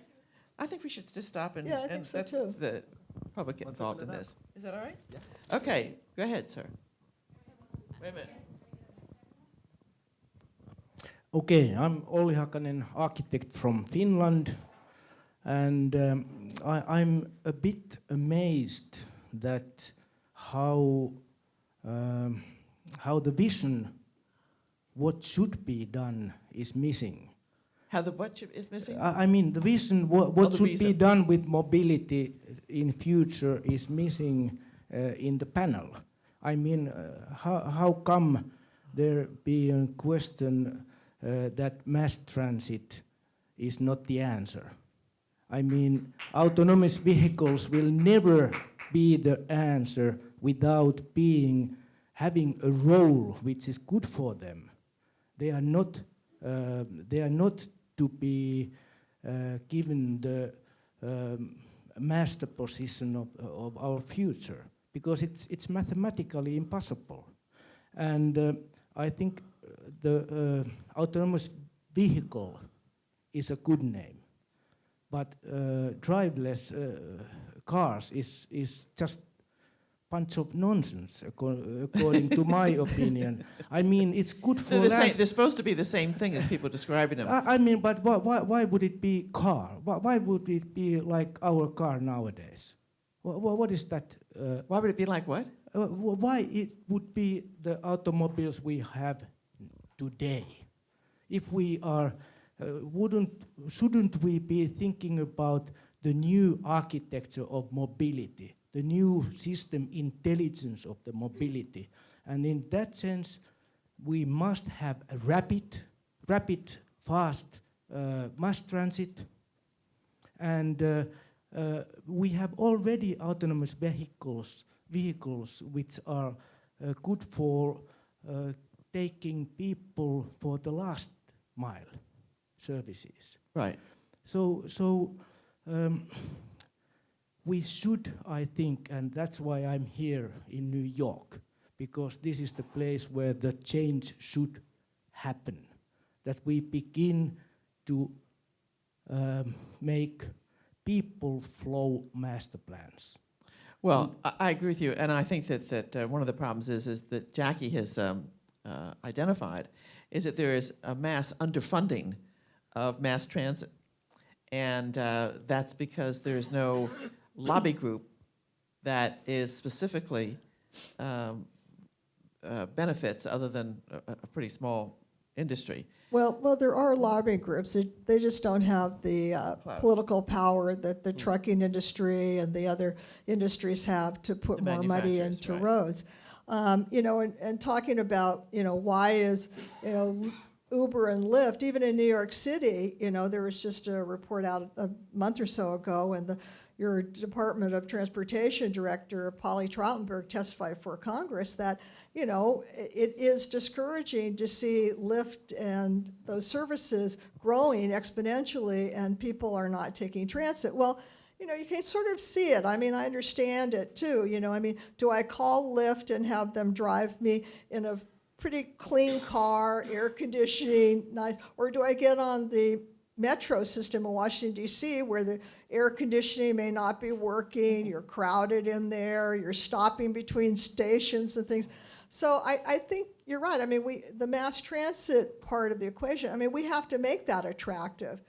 I think we should just stop and, Yeah, I think and so too. the public get Let's involved in open up. this. Is that all right? Yeah. Okay. Go ahead, sir. Wait a minute. Okay, I'm Olli Hakanen, architect from Finland, and um, I, I'm a bit amazed that how um, how the vision, what should be done, is missing. How the what is missing? I, I mean, the vision, what, what should be done with mobility in future is missing uh, in the panel. I mean, uh, how, how come there be a question that mass transit is not the answer? I mean, autonomous vehicles will never be the answer without being having a role which is good for them. They are not. Uh, they are not to be uh, given the um, master position of, of our future because it's it's mathematically impossible. And uh, I think uh, the uh, autonomous vehicle is a good name, but uh, driveless uh, cars is is just bunch of nonsense, according to my opinion. I mean, it's good for They're, the same, they're supposed to be the same thing as people describing them. I, I mean, but why, why, why would it be car? Why, why would it be like our car nowadays? What, what is that? Uh, Why would it be like what? uh, why it would be the automobiles we have today? If we are, uh, wouldn't, shouldn't we be thinking about the new architecture of mobility, the new system intelligence of the mobility? And in that sense, we must have a rapid, rapid, fast uh, mass transit. And uh, uh, we have already autonomous vehicles, vehicles which are uh, good for uh, taking people for the last mile services. Right. So, so um, we should, I think, and that's why I'm here in New York, because this is the place where the change should happen. That we begin to um, make people flow master plans. Well, I, I agree with you, and I think that, that uh, one of the problems is, is that Jackie has um, uh, identified is that there is a mass underfunding of mass transit. And uh, that's because there's no lobby group that is specifically um, uh, benefits other than a, a pretty small industry. Well, well, there are lobbying groups. They, they just don't have the uh, political power that the Mm. trucking industry and the other industries have to put The more money into right. roads. Um, you know, and, and talking about, you know, why is, you know, Uber and Lyft, even in New York City, you know, there was just a report out a month or so ago, and the your Department of Transportation Director, Polly Trottenberg, testified for Congress that, you know, it is discouraging to see Lyft and those services growing exponentially and people are not taking transit. Well, you know, you can sort of see it. I mean, I understand it too. You know, I mean, do I call Lyft and have them drive me in a pretty clean car, air conditioning, nice, or do I get on the metro system in Washington D.C. where the air conditioning may not be working, you're crowded in there, you're stopping between stations and things. So I, I think you're right. I mean, we the mass transit part of the equation. I mean, we have to make that attractive.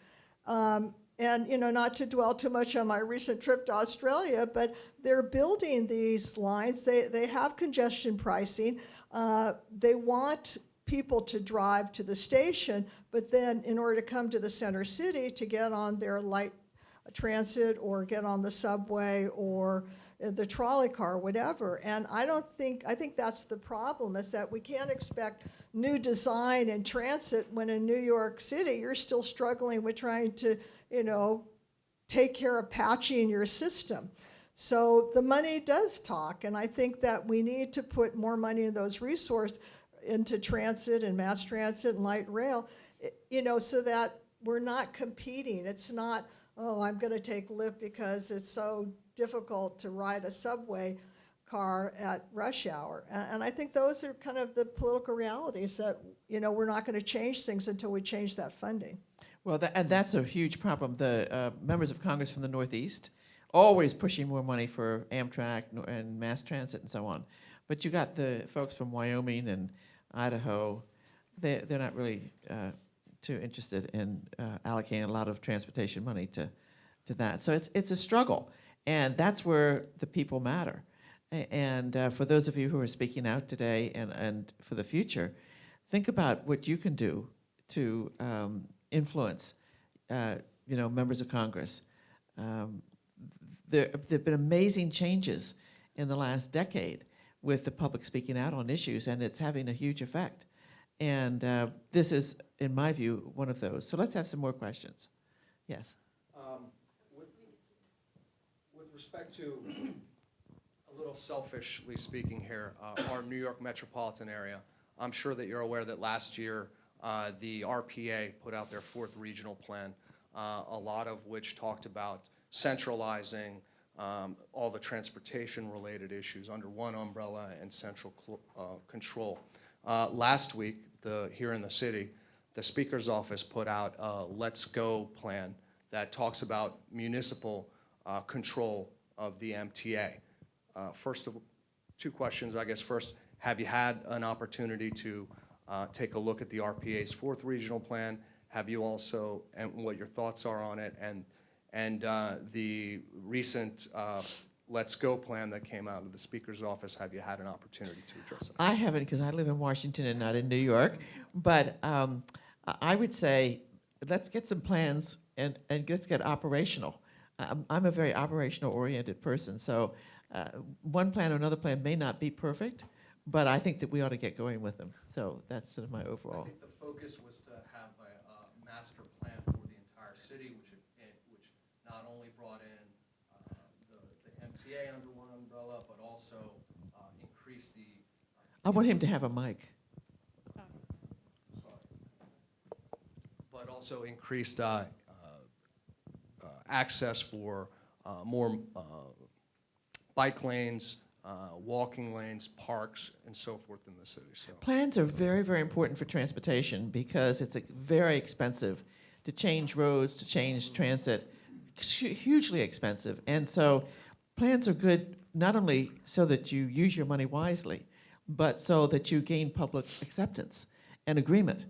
Um, and you know, not to dwell too much on my recent trip to Australia, but they're building these lines. They they have congestion pricing. Uh, they want people to drive to the station, but then in order to come to the center city to get on their light transit or get on the subway or the trolley car, whatever. And I don't think, I think that's the problem, is that we can't expect new design in transit when in New York City, you're still struggling with trying to, you know, take care of patching your system. So the money does talk, and I think that we need to put more money in those resources into transit and mass transit and light rail, you know, so that we're not competing. It's not, oh, I'm going to take Lyft because it's so difficult to ride a subway car at rush hour. And, and I think those are kind of the political realities that, you know, we're not going to change things until we change that funding. Well, tha- and that's a huge problem. The uh, members of Congress from the Northeast always pushing more money for Amtrak and mass transit and so on. But you got the folks from Wyoming and Idaho. They they're not really uh, too interested in uh, allocating a lot of transportation money to to that. So it's it's a struggle, and that's where the people matter. And uh, for those of you who are speaking out today and and for the future, think about what you can do to um, influence, uh, you know, members of Congress. Um, there have been amazing changes in the last decade with the public speaking out on issues, and it's having a huge effect. And uh, this is, in my view, one of those. So let's have some more questions. Yes. Um, With with respect to, a little selfishly speaking here, uh, our New York metropolitan area, I'm sure that you're aware that last year, uh, the RPA put out their fourth regional plan, uh, a lot of which talked about centralizing um, all the transportation-related issues under one umbrella and central uh, control. Uh, Last week, the, here in the city, the Speaker's office put out a Let's Go plan that talks about municipal uh, control of the MTA. First of, two questions, I guess. First, have you had an opportunity to uh, take a look at the RPA's fourth regional plan? Have you also, and what your thoughts are on it? And, and uh, the recent uh, Let's Go plan that came out of the Speaker's office, have you had an opportunity to address it? I haven't because I live in Washington and not in New York. But um, I would say let's get some plans and, and let's get operational. I'm, I'm a very operational oriented person. So uh, one plan or another plan may not be perfect, but I think that we ought to get going with them. So that's sort of my I overall. think the focus was to have a, uh master plan for the entire city, which, it- it- which not only brought in, uh, the, the MTA under one umbrella, but also, uh, increased the. I want him to have a mic. But also increased, uh, uh, uh, access for, uh, more, uh, bike lanes, uh, walking lanes, parks, and so forth in the city, so. Plans are very, very important for transportation because it's very expensive to change roads, to change transit, hugely expensive. And so plans are good not only so that you use your money wisely, but so that you gain public acceptance and agreement.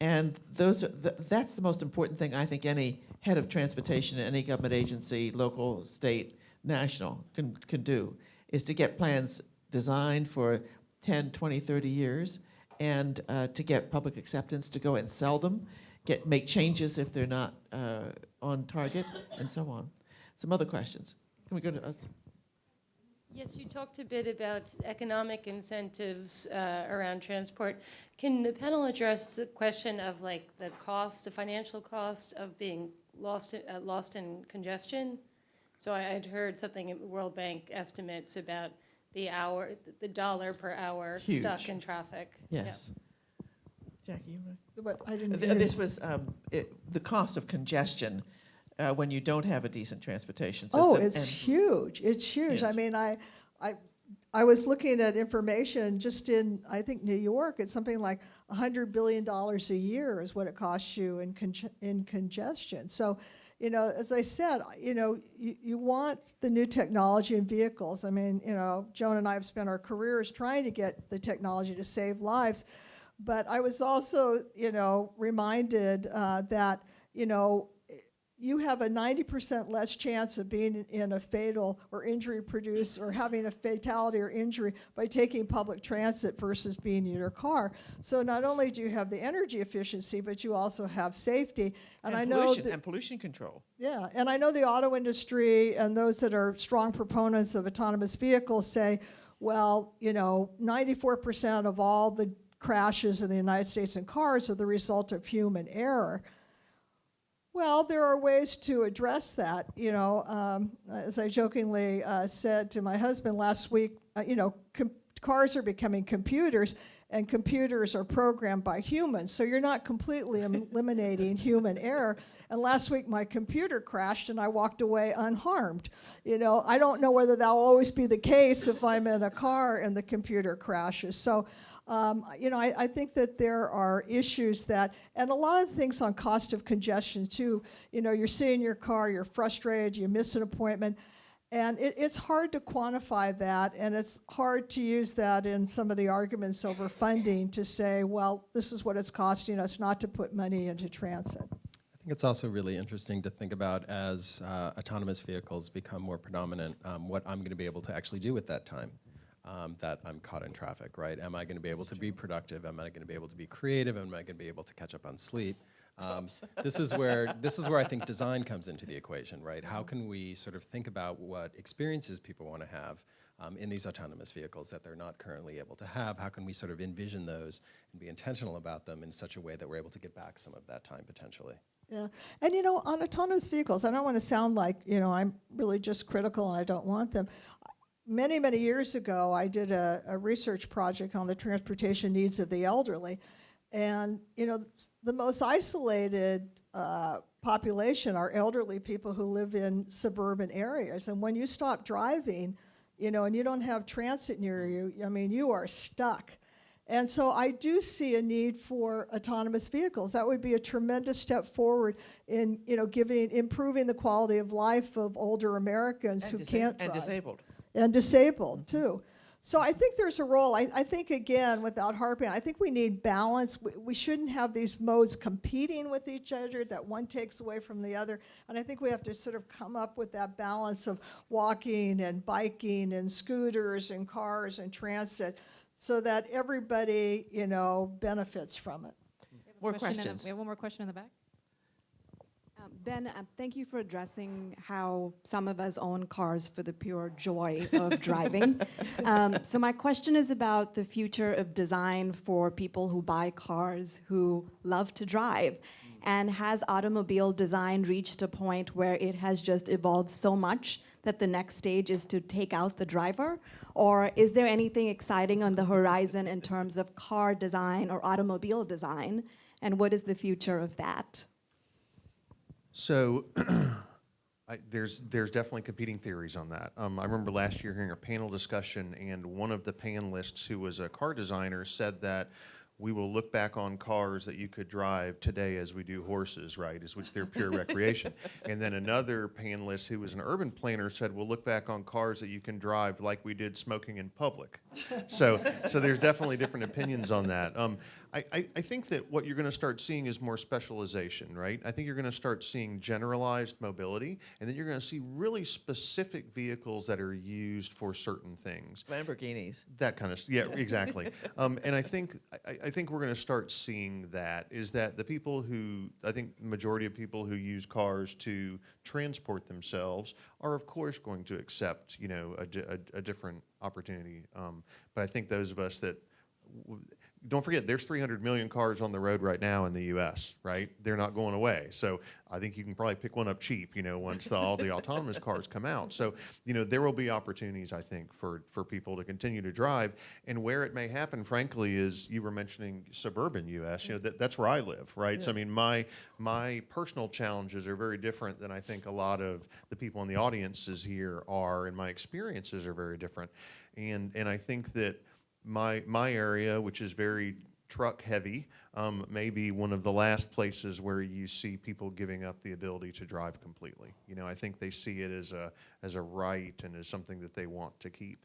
And those are, th- that's the most important thing I think any head of transportation, in any government agency, local, state, national, can, can do, is to get plans designed for 10, 20, 30 years, and uh, to get public acceptance, to go and sell them, get, make changes if they're not uh, on target, and so on. Some other questions. Can we go to us? Yes, you talked a bit about economic incentives uh, around transport. Can the panel address the question of like the cost, the financial cost of being lost, uh, lost in congestion? So I had heard something in World Bank estimates about the hour, the dollar per hour stuck in traffic. Yep. Yes. Jackie, you want But I didn't. Th- hear- This was um, it, the cost of congestion uh, when you don't have a decent transportation system. Oh, it's and- huge. It's huge. I mean, I, I, I was looking at information just in, I think, New York. It's something like $100 billion a year is what it costs you in, conge- in congestion. So, you know, as I said, you know, you, you want the new technology in vehicles. I mean, you know, Joan and I have spent our careers trying to get the technology to save lives. But I was also, you know, reminded uh, that, you know, you have a 90% less chance of being in- a fatal or injury produced or having a fatality or injury by taking public transit versus being in your car. So not only do you have the energy efficiency, but you also have safety. And, I know pollution, and pollution control. yeah, and I know the auto industry and those that are strong proponents of autonomous vehicles say, well, you know, 94% of all the crashes in the United States in cars are the result of human error. Well, there are ways to address that. You know, um, as I jokingly uh, said to my husband last week, uh, you know, com- cars are becoming computers, and computers are programmed by humans. So you're not completely eliminating human error. And last week, my computer crashed, and I walked away unharmed. You know, I don't know whether that will always be the case if I'm in a car and the computer crashes. So um, you know, I, I think that there are issues that, and a lot of things on cost of congestion too. You know, you're sitting in your car, you're frustrated, you miss an appointment, and it, it's hard to quantify that, and it's hard to use that in some of the arguments over funding to say, well, this is what it's costing us not to put money into transit. I think it's also really interesting to think about as uh, autonomous vehicles become more predominant, um, what I'm going to be able to actually do at that time um, that I'm caught in traffic, right? Am I going to be able to be productive? Am I going to be able to be creative? Am I going to be able to catch up on sleep? Um, this is where this is where I think design comes into the equation, right? How can we sort of think about what experiences people want to have um, in these autonomous vehicles that they're not currently able to have? How can we sort of envision those and be intentional about them in such a way that we're able to get back some of that time potentially? Yeah, and you know, on autonomous vehicles, I don't want to sound like you know I'm really just critical and I don't want them. Many many years ago, I did a, a research project on the transportation needs of the elderly, and you know, the most isolated uh, population are elderly people who live in suburban areas, and when you stop driving, you know, and you don't have transit near you, I mean, you are stuck. And so I do see a need for autonomous vehicles. That would be a tremendous step forward in, you know, giving, improving the quality of life of older Americans And who can't And disabled. And disabled, too. So I think there's a role. I, I think, again, without harping, I think we need balance. We, we shouldn't have these modes competing with each other, that one takes away from the other. And I think we have to sort of come up with that balance of walking and biking and scooters and cars and transit so that everybody, you know, benefits from it. More Question in the- questions. We have one more question in the back. Ben, uh, thank you for addressing how some of us own cars for the pure joy of driving. Um, so my question is about the future of design for people who buy cars who love to drive. And has automobile design reached a point where it has just evolved so much that the next stage is to take out the driver? Or is there anything exciting on the horizon in terms of car design or automobile design? And what is the future of that? So I, there's there's definitely competing theories on that. Um, I remember last year hearing a panel discussion, and one of the panelists, who was a car designer, said that we will look back on cars that you could drive today as we do horses, right? Is which they're pure recreation. And then another panelist, who was an urban planner, said we'll look back on cars that you can drive like we did smoking in public. So so there's definitely different opinions on that. Um, I, I, I think that what you're going to start seeing is more specialization, right? I think you're going to start seeing generalized mobility, and then you're going to see really specific vehicles that are used for certain things. Lamborghinis. That kind of, yeah, exactly. um, and I think I, I think we're going to start seeing that is that the people who I think the majority of people who use cars to transport themselves are of course going to accept you know a, a, a different opportunity. Um, but I think those of us that w- don't forget, there's 300 million cars on the road right now in the U.S., right? They're not going away. So I think you can probably pick one up cheap, you know, once the, all the autonomous cars come out. So, you know, there will be opportunities, I think, for, for people to continue to drive. And where it may happen, frankly, is you were mentioning suburban U.S., you know, that, that's where I live, right? So, I mean, my, my personal challenges are very different than I think a lot of the people in the audiences here are, and my experiences are very different. And, and I think that my, my area, which is very truck heavy, um, may be one of the last places where you see people giving up the ability to drive completely. You know, I think they see it as a, as a right and as something that they want to keep.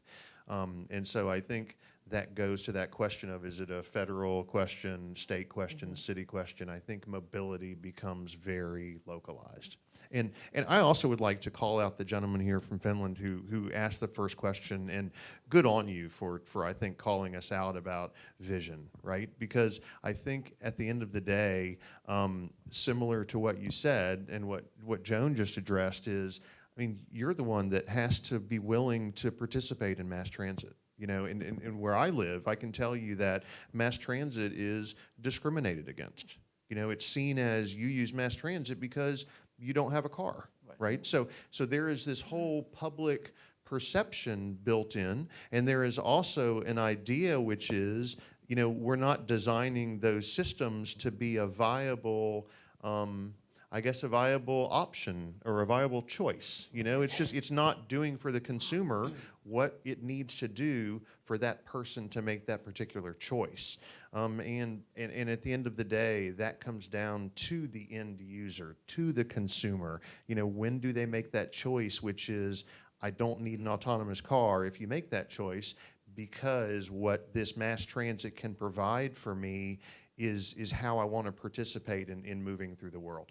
Um, and so I think that goes to that question of is it a federal question, state question, city question? I think mobility becomes very localized. And, and I also would like to call out the gentleman here from Finland who, who asked the first question, and good on you for, for, I think, calling us out about vision, right? Because I think at the end of the day, um, similar to what you said and what, what Joan just addressed is, I mean, you're the one that has to be willing to participate in mass transit. You know, and, and, and where I live, I can tell you that mass transit is discriminated against. You know, it's seen as you use mass transit because you don't have a car, right? So, so there is this whole public perception built in, and there is also an idea which is, you know, we're not designing those systems to be a viable, um, I guess, a viable option or a viable choice. You know, it's just, it's not doing for the consumer what it needs to do for that person to make that particular choice. Um, and, and, and at the end of the day, that comes down to the end user, to the consumer. You know, when do they make that choice, which is, I don't need an autonomous car. If you make that choice, because what this mass transit can provide for me is, is how I want to participate in, in moving through the world.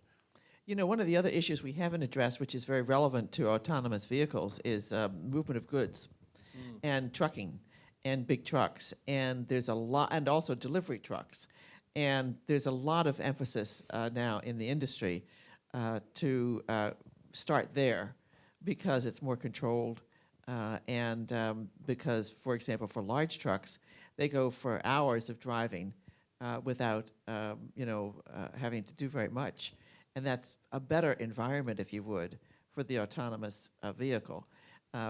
You know, one of the other issues we haven't addressed, which is very relevant to autonomous vehicles, is uh, movement of goods and trucking and big trucks. And there's a lot, and also delivery trucks. And there's a lot of emphasis uh, now in the industry uh, to uh, start there because it's more controlled. uh, and um, because, for example, for large trucks, they go for hours of driving uh, without, um, you know, uh, having to do very much. And that's a better environment, if you would, for the autonomous vehicle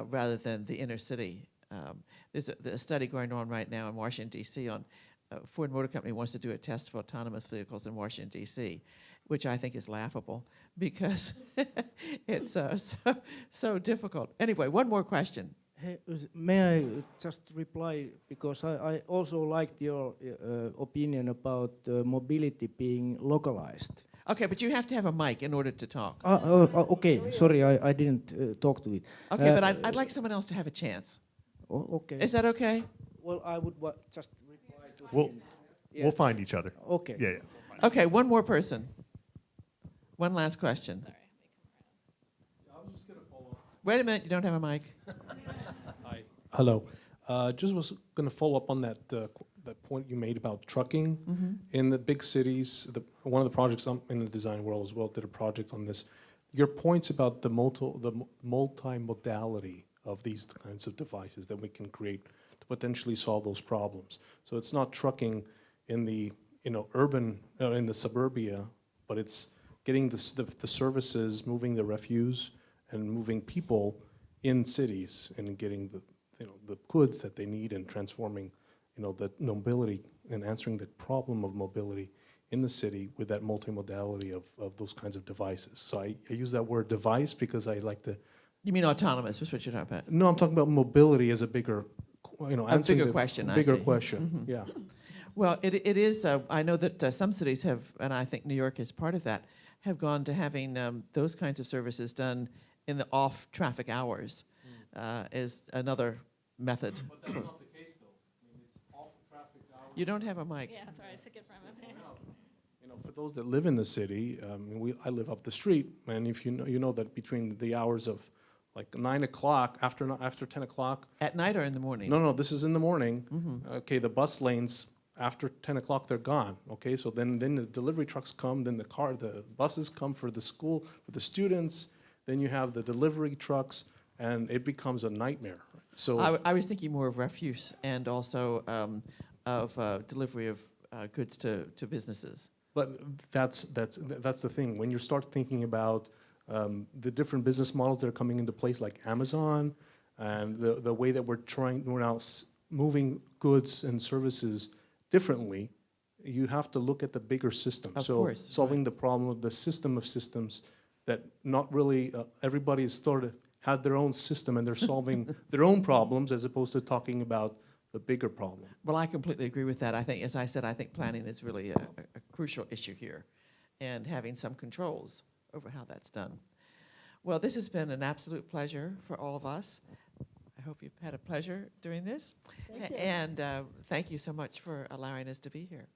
rather than the inner city. Um, there's, a, a study going on right now in Washington, D.C. on uh, Ford Motor Company wants to do a test for autonomous vehicles in Washington, D.C., which I think is laughable because it's uh, so, so difficult. Anyway, one more question. Hey, May I just reply, because I, I also liked your uh, opinion about uh, mobility being localized. Okay, but you have to have a mic in order to talk. Uh, oh, okay, sorry, I, I didn't uh, talk to it. Okay, Uh, but I'd, I'd like someone else to have a chance. Oh, okay. Is that okay? Well, I would wa- just reply to We'll, him. Yeah. we'll find each other. Okay. Yeah, yeah. Okay, one more person. One last question. Sorry. Wait a minute, you don't have a mic. Hi. Hello. Uh, Just was going to follow up on that, uh, qu- that point you made about trucking. In the big cities, the, one of the projects I'm in the design world as well did a project on this. Your points about the multi, the mu- multimodality of these kinds of devices that we can create to potentially solve those problems. So it's not trucking in the, you know, urban, uh, in the suburbia, but it's getting the, the, the services, moving the refuse and moving people in cities and getting the, you know, the goods that they need and transforming, you know, the mobility and answering the problem of mobility in the city with that multimodality of, of those kinds of devices. So I, I use that word device because I like to, You mean autonomous, is what you're talking about? no, I'm talking about mobility as a bigger, you know, A bigger the question, I Bigger see. question, yeah. Well, it, it is, uh, I know that uh, some cities have, and I think New York is part of that, have gone to having um, those kinds of services done in the off-traffic hours uh, is another method. But that's not the case though. I mean, it's off traffic hours. You don't have a mic. Yeah, sorry, I took it from him. You know, for those that live in the city, um, we, I live up the street, and if you know, you know that between the hours of like nine o'clock, after, after ten o'clock, At night or in the morning? no, no, this is in the morning. Mhm. Okay, the bus lanes, after ten o'clock, they're gone, okay? So then, then the delivery trucks come, then the car, the buses come for the school, for the students, then you have the delivery trucks, and it becomes a nightmare. So. I was thinking more of refuse and also um, of uh, delivery of uh, goods to, to businesses. But that's, that's, that's the thing. When you start thinking about um, the different business models that are coming into place, like Amazon, and the, the way that we're trying, we're now s- moving goods and services differently, you have to look at the bigger system. Of so course, solving the problem of the system of systems that not really uh, everybody sort of had their own system and they're solving their own problems as opposed to talking about the bigger problem. Well, I completely agree with that. I think, as I said, I think planning is really a a crucial issue here, and having some controls over how that's done. Well, this has been an absolute pleasure for all of us. I hope you've had a pleasure doing this. Thank. And uh, thank you so much for allowing us to be here.